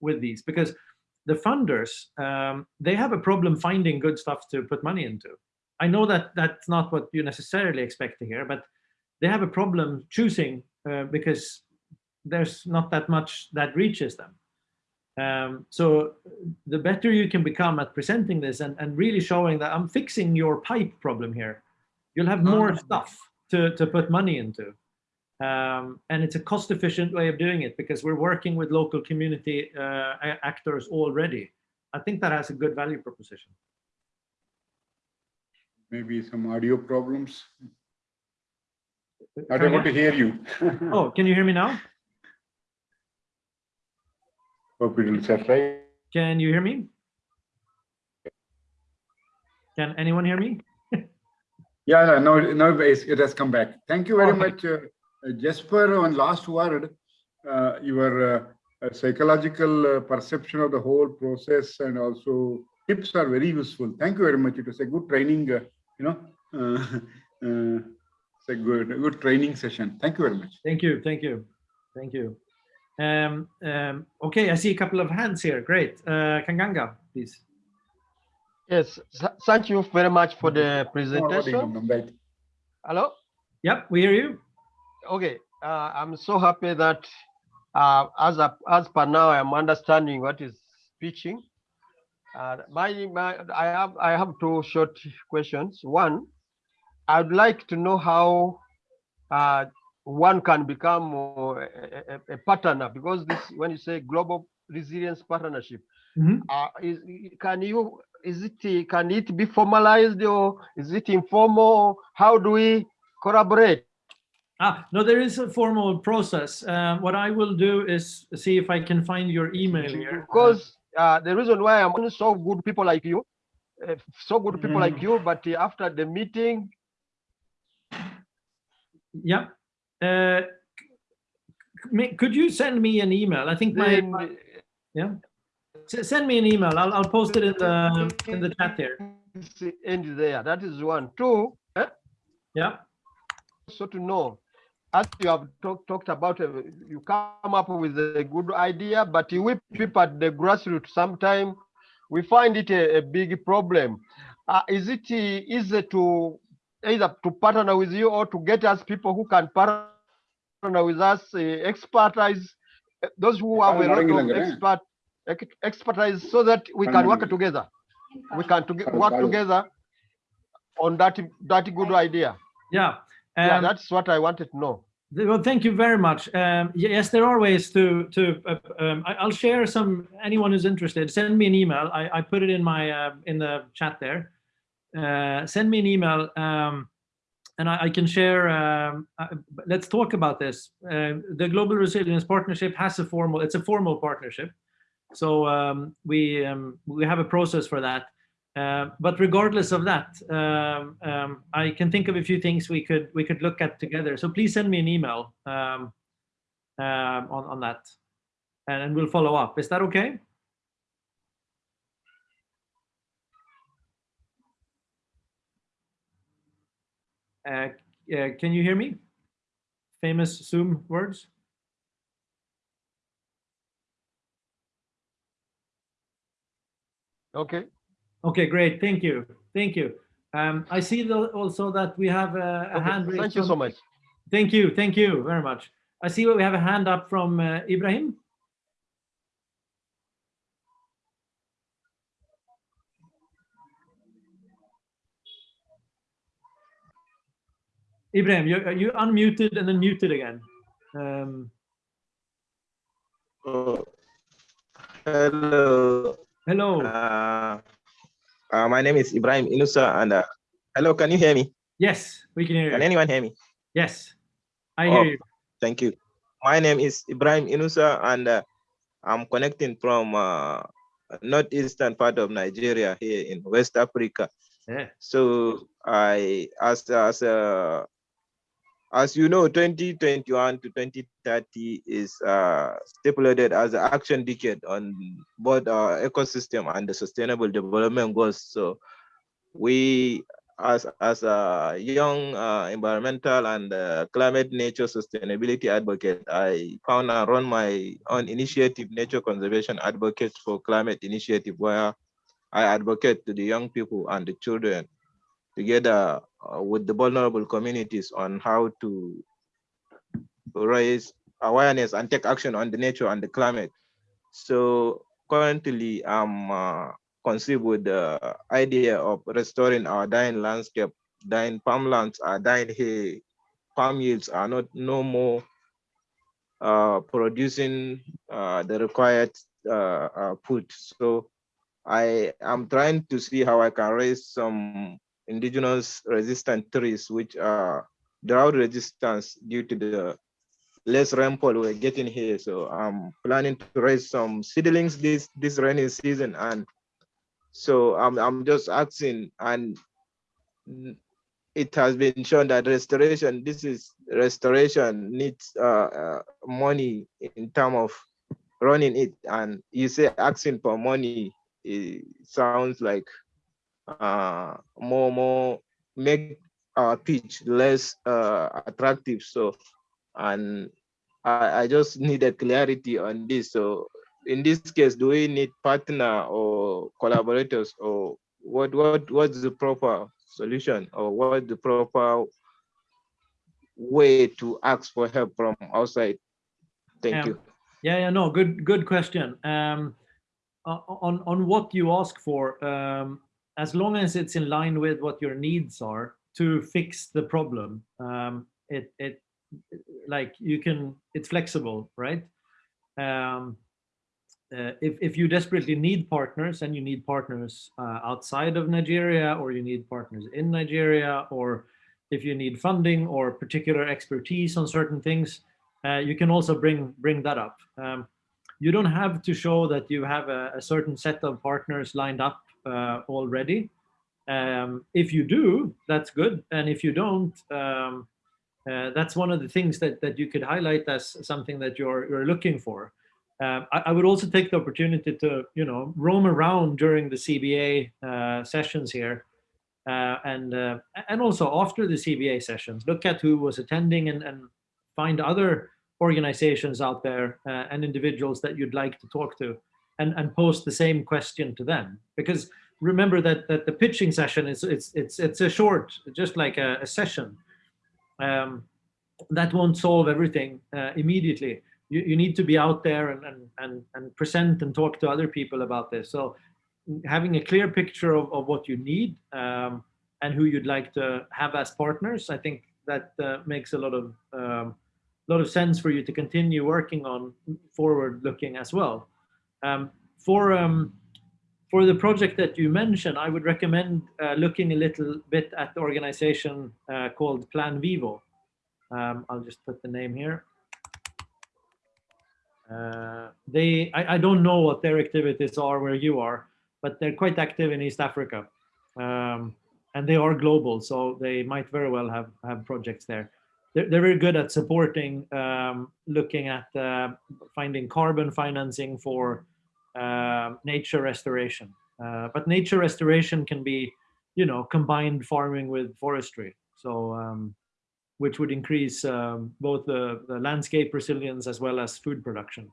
with these because the funders um, they have a problem finding good stuff to put money into. I know that that's not what you necessarily expect to hear, but they have a problem choosing uh, because there's not that much that reaches them. Um, so the better you can become at presenting this and, and really showing that I'm fixing your pipe problem here, you'll have more mm -hmm. stuff to, to put money into. Um, and it's a cost efficient way of doing it because we're working with local community uh, actors already. I think that has a good value proposition. Maybe some audio problems. I don't want to hear you. oh, can you hear me now? Can you hear me? Can anyone hear me? yeah, no, no, it has come back. Thank you very okay. much, uh, Jesper. One last word. Uh, your uh, psychological uh, perception of the whole process and also tips are very useful. Thank you very much. It was a good training, uh, you know, uh, it's a good, a good training session. Thank you very much. Thank you. Thank you. Thank you. Um, um, okay, I see a couple of hands here. Great. Uh, Kanganga, please. Yes, thank you very much for the presentation. Hello? Yep, we hear you. Okay, uh, I'm so happy that uh, as, a, as per now, I'm understanding what is pitching. Uh, my, my, I have I have two short questions. One, I'd like to know how uh, one can become a, a, a, partner because this when you say global resilience partnership mm -hmm. uh, is, can you is it can it be formalized or is it informal how do we collaborate ah no there is a formal process uh, what i will do is see if i can find your email here because uh, the reason why i'm so good people like you uh, so good people mm. like you but after the meeting yeah uh, could you send me an email? I think my, my yeah. send me an email. I'll I'll post it in the in the chat there. End there. That is one. Two. Eh? Yeah. So to know, as you have talk, talked about, uh, you come up with a good idea, but we people at the grassroots. Sometimes we find it a, a big problem. Uh, is it easy to either to partner with you or to get us people who can partner with us, uh, expertise, uh, those who have a lot of expert, expertise so that we can work together. We can to work together on that, that good idea. Yeah. Um, yeah, that's what I wanted to know. Well, thank you very much. Um, yes, there are ways to to. Uh, um, I, will share some. Anyone who's interested, send me an email. I, I put it in my uh, in the chat there. Uh, send me an email. Um, and I, I can share, um, uh, let's talk about this. Uh, the Global Resilience Partnership has a formal, it's a formal partnership. So um, we, um, we have a process for that. Uh, but regardless of that, um, um, I can think of a few things we could we could look at together. So please send me an email on on that, and, and we'll follow up. Is that okay? Uh, uh, can you hear me? Famous Zoom words. Okay. Okay, great. Thank you. Thank you. Um, I see the, also that we have a, a okay. hand raised. Thank you from- so much. Thank you. Thank you very much. I see we have a hand up from uh, Ibrahim. Ibrahim, you you unmuted and then muted again. Um, Oh, hello. hello. Uh, uh, my name is Ibrahim Inusa, and uh, hello. Can you hear me? Yes, we can hear you. Can anyone hear me? Yes, I Oh. hear you. Thank you. My name is Ibrahim Inusa, and uh, I'm connecting from uh, northeastern part of Nigeria here in West Africa. Yeah. So I, as as uh, as you know, 2021 to 2030 is uh, stipulated as the action decade on both our ecosystem and the sustainable development goals. So we, as as a young uh, environmental and uh, climate nature sustainability advocate, I found and run my own initiative, Nature Conservation Advocates for Climate Initiative, where I advocate to the young people and the children together uh, with the vulnerable communities on how to raise awareness and take action on the nature and the climate. So currently I'm uh, conceived with the idea of restoring our dying landscape, dying farmlands are dying here, farm yields are not no more uh, producing uh, the required uh, uh, food. So I am trying to see how I can raise some indigenous resistant trees, which are drought resistance due to the less rainfall we're getting here. So I'm planning to raise some seedlings this this rainy season, and so I'm I'm just asking, and it has been shown that restoration, this is restoration needs uh, uh, money in terms of running it, and you say asking for money, it sounds like uh, more more make our pitch less uh, attractive. So, and I, I just needed clarity on this. So, in this case, do we need partner or collaborators, or what what what's the proper solution, or what the proper way to ask for help from outside? Thank Yeah. you. Yeah, yeah, no, good, good question. Um, on on what you ask for, um, as long as it's in line with what your needs are to fix the problem, um, it it like you can it's flexible, right? Um, uh, if if you desperately need partners and you need partners uh, outside of Nigeria or you need partners in Nigeria or if you need funding or particular expertise on certain things, uh, you can also bring bring that up. Um, you don't have to show that you have a, a certain set of partners lined up uh, already. Um, if you do, that's good, and if you don't, um, uh, that's one of the things that that you could highlight as something that you're you're looking for. Um, I, I would also take the opportunity to you know roam around during the CBA uh, sessions here uh, and uh, and also after the CBA sessions, look at who was attending and, and find other organizations out there uh, and individuals that you'd like to talk to, and and post the same question to them. Because remember that that the pitching session is it's it's it's a short, just like a, a session. Um, that won't solve everything uh, immediately. You, you need to be out there and, and and and present and talk to other people about this. So having a clear picture of, of what you need um, and who you'd like to have as partners, I think that uh, makes a lot of um, lot of sense for you to continue working on forward looking as well. Um, for um, for the project that you mentioned, I would recommend uh, looking a little bit at the organization uh, called Plan Vivo. Um, I'll just put the name here. Uh, they, I, I don't know what their activities are where you are, but they're quite active in East Africa. Um, and they are global, so they might very well have, have projects there. They're, they're very good at supporting, um, looking at uh, finding carbon financing for uh, nature restoration. Uh, but nature restoration can be, you know, combined farming with forestry. So, um, which would increase um, both the, the landscape resilience as well as food production.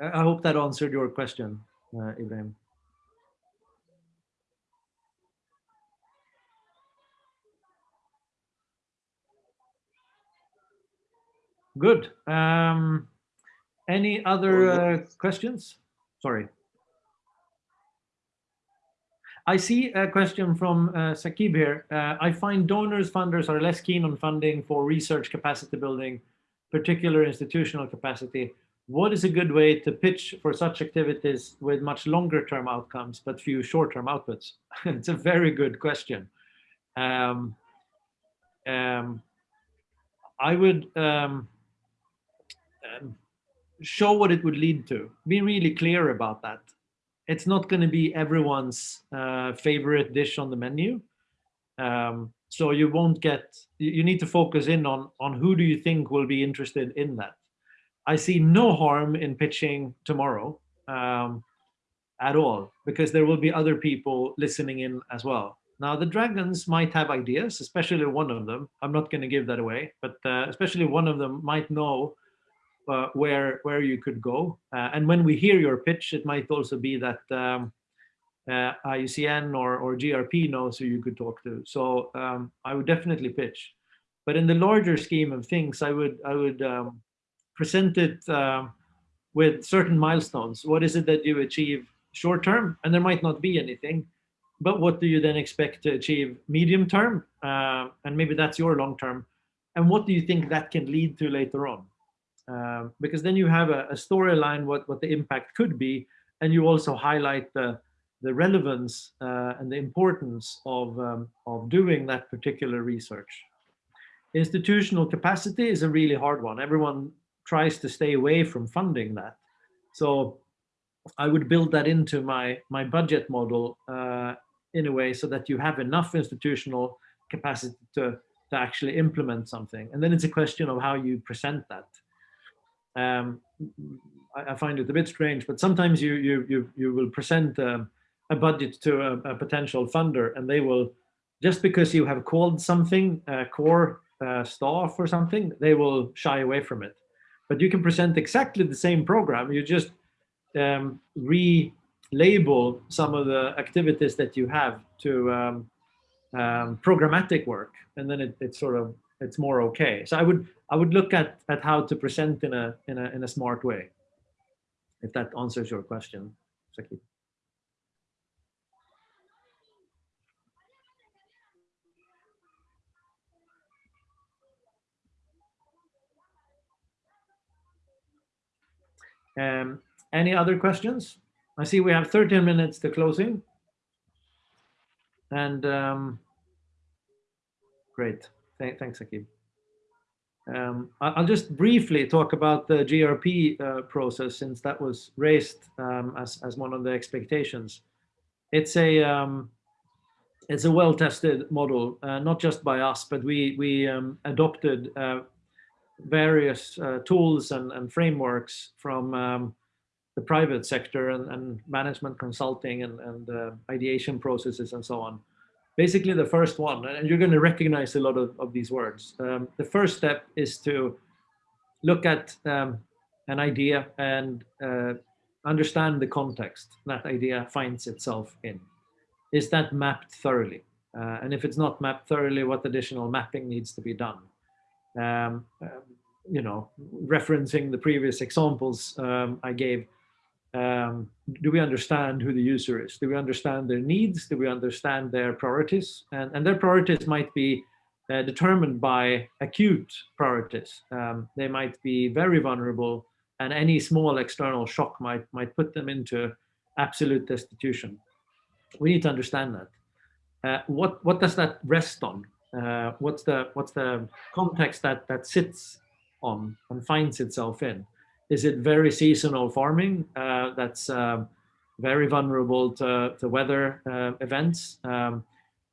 I hope that answered your question, uh, Ibrahim. Good. Um, any other uh, questions? Sorry. I see a question from uh, Sakib here. Uh, I find donors, funders are less keen on funding for research capacity building, particular institutional capacity. What is a good way to pitch for such activities with much longer term outcomes, but few short term outputs? it's a very good question. Um, um, I would um, um, show what it would lead to. Be really clear about that. It's not going to be everyone's uh, favorite dish on the menu. Um, so you won't get, you need to focus in on, on who do you think will be interested in that. I see no harm in pitching tomorrow um, at all, because there will be other people listening in as well. Now, the dragons might have ideas, especially one of them. I'm not going to give that away, but uh, especially one of them might know uh, where where you could go. Uh, and when we hear your pitch, it might also be that um, uh, IUCN or, or GRP knows who you could talk to. So um, I would definitely pitch. But in the larger scheme of things, I would I would um, present it um, with certain milestones. What is it that you achieve short term? And there might not be anything. But what do you then expect to achieve medium term? Uh, and maybe that's your long term. And what do you think that can lead to later on? Um, because then you have a, a storyline what what the impact could be and you also highlight the the relevance uh, and the importance of um, of doing that particular research. Institutional capacity is a really hard one. Everyone tries to stay away from funding that. So i would build that into my my budget model uh, in a way so that you have enough institutional capacity to to actually implement something. And then it's a question of how you present that um, I, I, find it a bit strange, but sometimes you you you you will present um, a budget to a, a, potential funder, and they will just because you have called something core uh, staff or something, they will shy away from it. But you can present exactly the same program. You just um, relabel some of the activities that you have to um, um, programmatic work, and then it, it's sort of it's more okay. So I would I would look at at how to present in a in a in a smart way. If that answers your question, Saki. Um, any other questions? I see we have 13 minutes to closing. And um, great. Th thanks, Akib. Um, I'll just briefly talk about the GRP uh, process since that was raised um, as, as one of the expectations. It's a um, it's a well-tested model, uh, not just by us, but we we um, adopted uh, various uh, tools and, and frameworks from um, the private sector and, and management consulting and, and uh, ideation processes and so on basically the first one, and you're going to recognize a lot of, of these words. Um, the first step is to look at um, an idea and uh, understand the context that idea finds itself in. Is that mapped thoroughly? Uh, and if it's not mapped thoroughly, what additional mapping needs to be done? Um, um you know, referencing the previous examples um, I gave, um, do we understand who the user is? Do we understand their needs? Do we understand their priorities? And, and their priorities might be uh, determined by acute priorities. Um, they might be very vulnerable and any small external shock might, might put them into absolute destitution. We need to understand that. Uh, what, what does that rest on? Uh, what's the, what's the context that, that sits on and finds itself in? Is it very seasonal farming uh, that's uh, very vulnerable to, to weather uh, events? Um,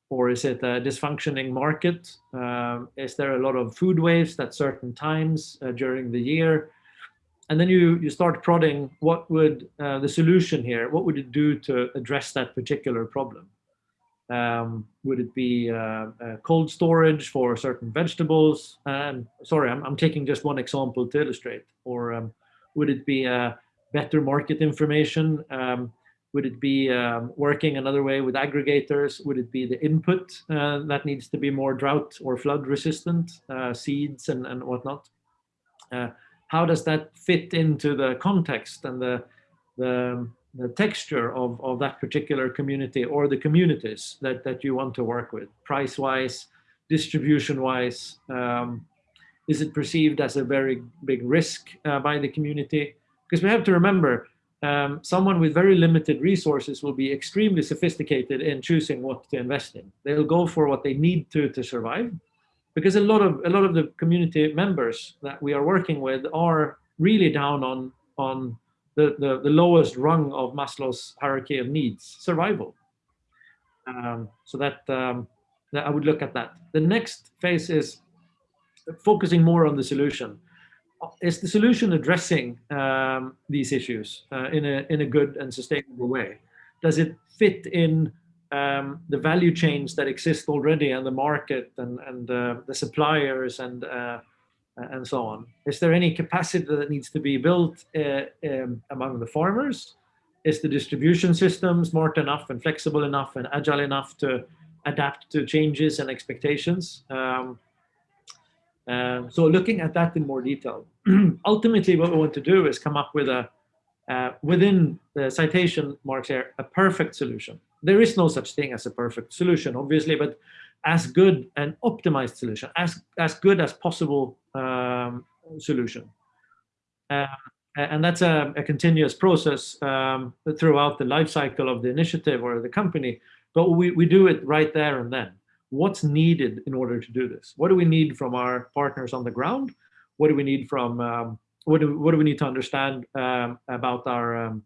or is it a dysfunctioning market? Um, is there a lot of food waste at certain times uh, during the year? And then you, you start prodding, what would uh, the solution here, what would it do to address that particular problem? Um, would it be uh, uh, cold storage for certain vegetables? And sorry, I'm, I'm taking just one example to illustrate. Or um, would it be uh, better market information? Um, would it be um, working another way with aggregators? Would it be the input uh, that needs to be more drought or flood resistant, uh, seeds and, and whatnot? Uh, how does that fit into the context and the, the the texture of, of that particular community or the communities that, that you want to work with, price-wise, distribution-wise? Um, is it perceived as a very big risk uh, by the community? Because we have to remember, um, someone with very limited resources will be extremely sophisticated in choosing what to invest in. They'll go for what they need to to survive, because a lot of a lot of the community members that we are working with are really down on on the, the, the lowest rung of Maslow's hierarchy of needs, survival. Um, so that, um, that I would look at that. The next phase is focusing more on the solution. Is the solution addressing um, these issues uh, in, a, in a good and sustainable way? Does it fit in um, the value chains that exist already and the market and, and uh, the suppliers and uh, and so on. Is there any capacity that needs to be built uh, um, among the farmers? Is the distribution system smart enough and flexible enough and agile enough to adapt to changes and expectations? Um, um, so looking at that in more detail. Ultimately, what we want to do is come up with a, uh, within the citation marks here, a perfect solution. There is no such thing as a perfect solution, obviously, but as good an optimized solution, as, as good as possible um, solution. Uh, and that's a, a continuous process um, throughout the life cycle of the initiative or the company, but we, we do it right there and then. What's needed in order to do this? What do we need from our partners on the ground? What do we need from, um, what, do, what do we need to understand um, about our um,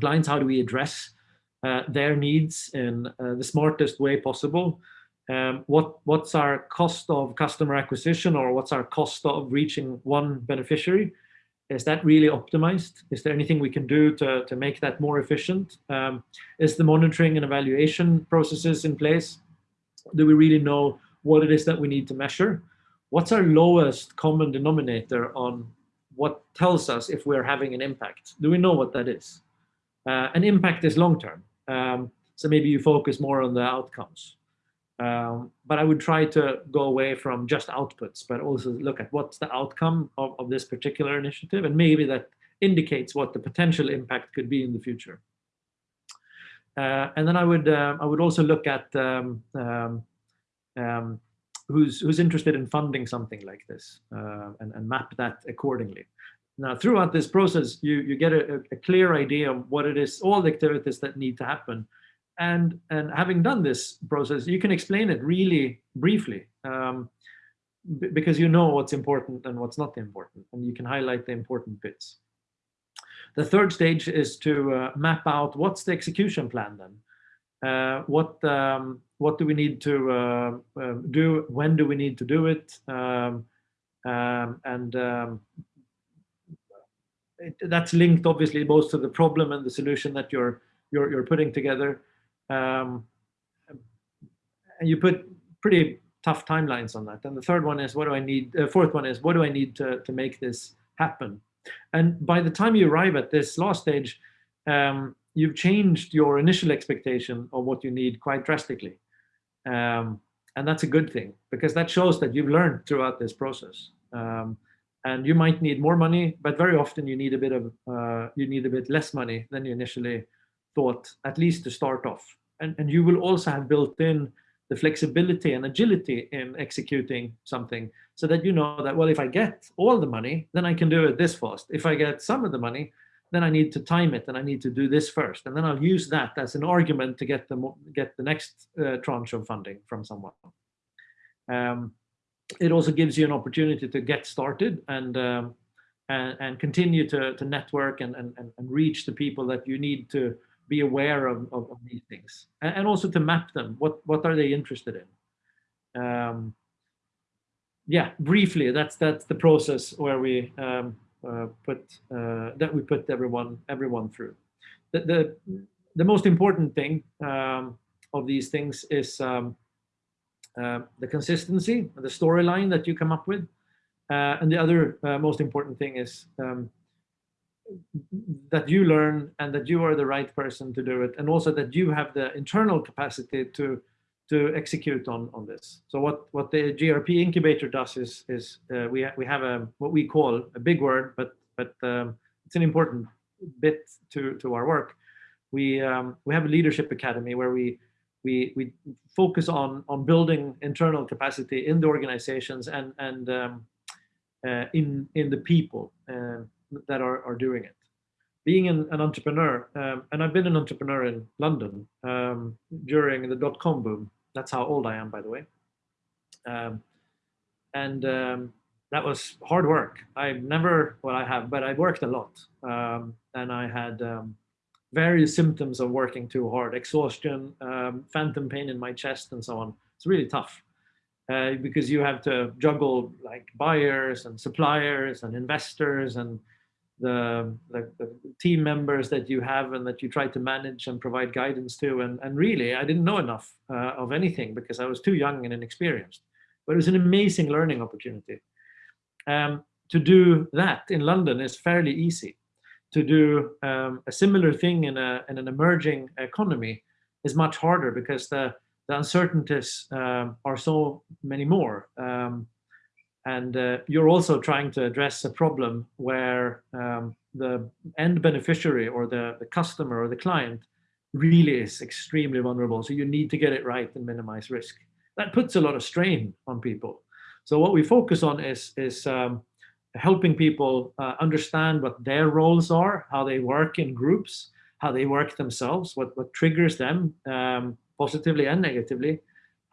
clients? How do we address uh, their needs in uh, the smartest way possible? um, what what's our cost of customer acquisition or what's our cost of reaching one beneficiary? Is that really optimized? Is there anything we can do to, to make that more efficient? Um, is the monitoring and evaluation processes in place? Do we really know what it is that we need to measure? What's our lowest common denominator on what tells us if we're having an impact? Do we know what that is? Uh, an impact is long-term. Um, so maybe you focus more on the outcomes. Um, but I would try to go away from just outputs, but also look at what's the outcome of, of this particular initiative, and maybe that indicates what the potential impact could be in the future. Uh, and then I would uh, I would also look at um, um, um, who's who's interested in funding something like this uh, and, and map that accordingly. Now, throughout this process, you you get a, a clear idea of what it is, all the activities that need to happen, and and having done this process you can explain it really briefly um, because you know what's important and what's not important and you can highlight the important bits the third stage is to uh, map out what's the execution plan then uh, what um, what do we need to uh, um, do when do we need to do it um, um, and um, it, that's linked obviously both to the problem and the solution that you're you're, you're putting together um, and you put pretty tough timelines on that. And the third one is, what do I need? The uh, fourth one is, what do I need to, to make this happen? And by the time you arrive at this last stage, um, you've changed your initial expectation of what you need quite drastically. Um, and that's a good thing because that shows that you've learned throughout this process. Um, and you might need more money, but very often you need a bit of uh, you need a bit less money than you initially thought, at least to start off. And, and you will also have built in the flexibility and agility in executing something so that you know that, well, if I get all the money, then I can do it this fast. If I get some of the money, then I need to time it and I need to do this first. And then I'll use that as an argument to get the, get the next uh, tranche of funding from someone. Um, it also gives you an opportunity to get started and um, and, and continue to, to network and, and, and and reach the people that you need to be aware of, of, of these things and, and also to map them. What, what are they interested in? Um, yeah, briefly, that's that's the process where we um, uh, put uh, that we put everyone everyone through. The the, the most important thing um, of these things is um, uh, the consistency, the storyline that you come up with, uh, and the other uh, most important thing is um, that you learn and that you are the right person to do it, and also that you have the internal capacity to to execute on on this. So what what the GRP incubator does is is uh, we ha we have a what we call a big word, but but um, it's an important bit to to our work. We um, we have a leadership academy where we we we focus on on building internal capacity in the organizations and and um, uh, in in the people uh, that are are doing it being an, an entrepreneur, um, and I've been an entrepreneur in London um, during the dot-com boom. That's how old I am, by the way. Um, and um, that was hard work. I've never, well, I have, but I worked a lot. Um, and I had um, various symptoms of working too hard, exhaustion, phantom pain in my chest, and so on. It's really tough. Uh, because you have to juggle like buyers and suppliers and investors and the, the, the, team members that you have and that you try to manage and provide guidance to. And, and really, I didn't know enough uh, of anything because I was too young and inexperienced. But it was an amazing learning opportunity. Um, to do that in London is fairly easy. To do um, a similar thing in, a, in an emerging economy is much harder because the, the uncertainties um, are so many more. Um, and uh, you're also trying to address a problem where um, the end beneficiary or the, the customer or the client really is extremely vulnerable. So you need to get it right and minimize risk. That puts a lot of strain on people. So what we focus on is, is um, helping people uh, understand what their roles are, how they work in groups, how they work themselves, what, what triggers them um, positively and negatively,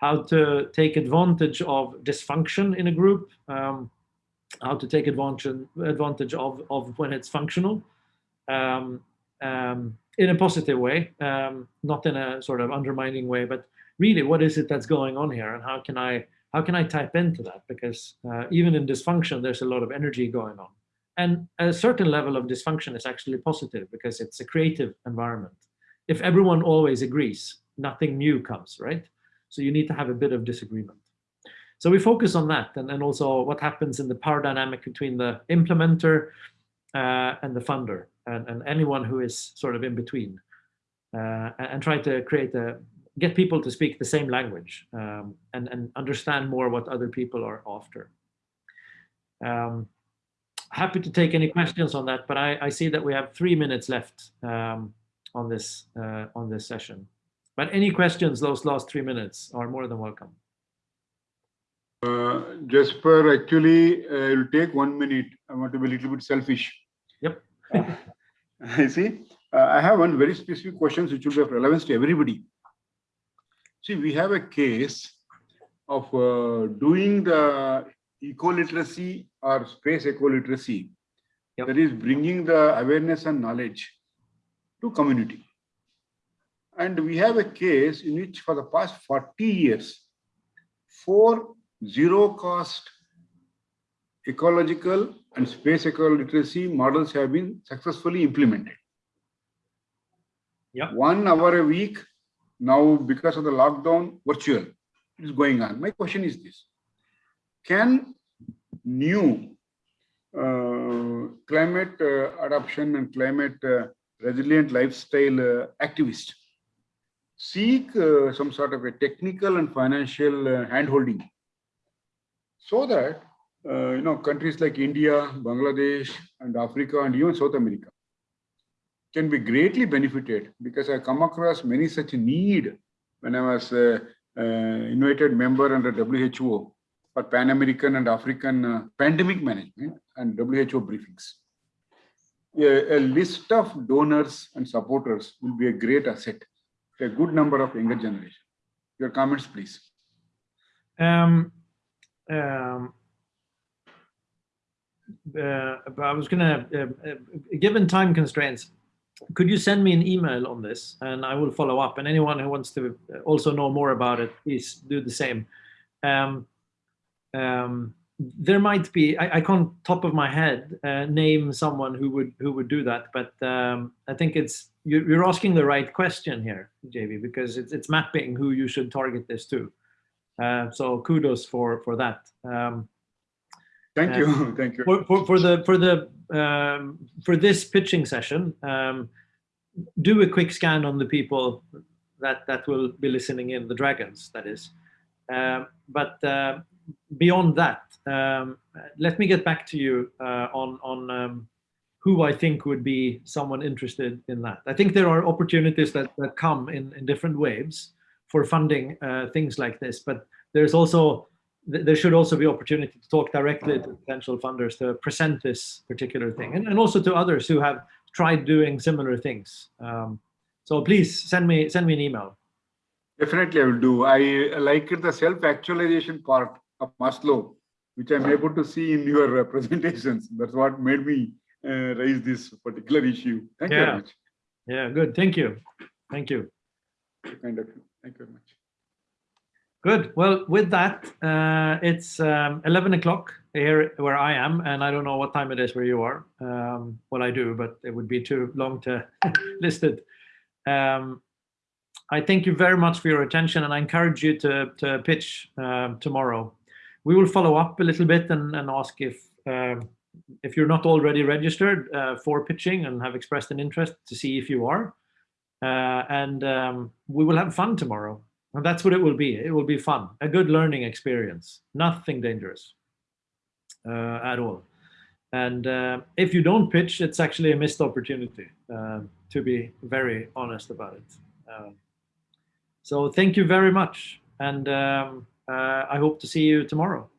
how to take advantage of dysfunction in a group, um, how to take advantage, advantage of, of when it's functional um, um, in a positive way, um, not in a sort of undermining way, but really what is it that's going on here and how can I, how can I tap into that? Because uh, even in dysfunction, there's a lot of energy going on. And a certain level of dysfunction is actually positive because it's a creative environment. If everyone always agrees, nothing new comes, right? So you need to have a bit of disagreement. So we focus on that and, and also what happens in the power dynamic between the implementer uh, and the funder and, and anyone who is sort of in between uh, and, and, try to create a, get people to speak the same language um, and, and understand more what other people are after. Um, happy to take any questions on that, but I, I see that we have three minutes left um, on this uh, on this session. But any questions those last three minutes are more than welcome. Uh, Jesper, actually, uh, it'll take one minute. I want to be a little bit selfish. Yep. uh, I see. Uh, I have one very specific question which will be of relevance to everybody. See, we have a case of uh, doing the eco-literacy or space eco-literacy yep. that is bringing the awareness and knowledge to community. And we have a case in which for the past 40 years, four zero cost ecological and space eco-literacy models have been successfully implemented. Yeah. One hour a week, now because of the lockdown, virtual is going on. My question is this, can new uh, climate uh, adoption and climate uh, resilient lifestyle uh, activists seek uh, some sort of a technical and financial uh, handholding so that uh, you know countries like India, Bangladesh, and Africa, and even South America can be greatly benefited because I come across many such need when I was uh, uh, invited member under WHO for Pan American and African uh, pandemic management and WHO briefings. A, a list of donors and supporters will be a great asset a good number of younger generation. Your comments, please. Um, um, uh, I was gonna, uh, uh, given time constraints, could you send me an email on this and I will follow up and anyone who wants to also know more about it, please do the same. Um, um, there might be, I, I can't top of my head uh, name someone who would who would do that, but um, I think it's, you're, you're asking the right question here, JV, because it's, it's mapping who you should target this to. Uh, so kudos for, for that. Um, Thank uh, you. Thank you. for, for, for the for the um, for this pitching session, um, do a quick scan on the people that that will be listening in, the dragons, that is. Um, but uh, beyond that, um, let me get back to you uh, on on um, who I think would be someone interested in that. I think there are opportunities that that come in in different waves for funding uh, things like this, but there's also there should also be opportunity to talk directly to potential funders to present this particular thing and, and also to others who have tried doing similar things. Um, so please send me send me an email. Definitely, I will do. I like the self-actualization part of Maslow, which I'm able to see in your uh, presentations. That's what made me uh, raise this particular issue. Thank you very much. Yeah, good. Thank you. Thank you. Kind of. Thank you very much. Good. Well, with that, uh, it's um, 11 o'clock here where I am, and I don't know what time it is where you are. Um, well, I do, but it would be too long to list it. Um, I thank you very much for your attention, and I encourage you to, to pitch um, tomorrow. We will follow up a little bit and, and ask if um, if you're not already registered uh, for pitching and have expressed an interest to see if you are. Uh, and um, we will have fun tomorrow. And that's what it will be. It will be fun, a good learning experience, nothing dangerous uh, at all. And uh, if you don't pitch, it's actually a missed opportunity, uh, to be very honest about it. Um, so thank you very much. And um, Uh, I hope to see you tomorrow.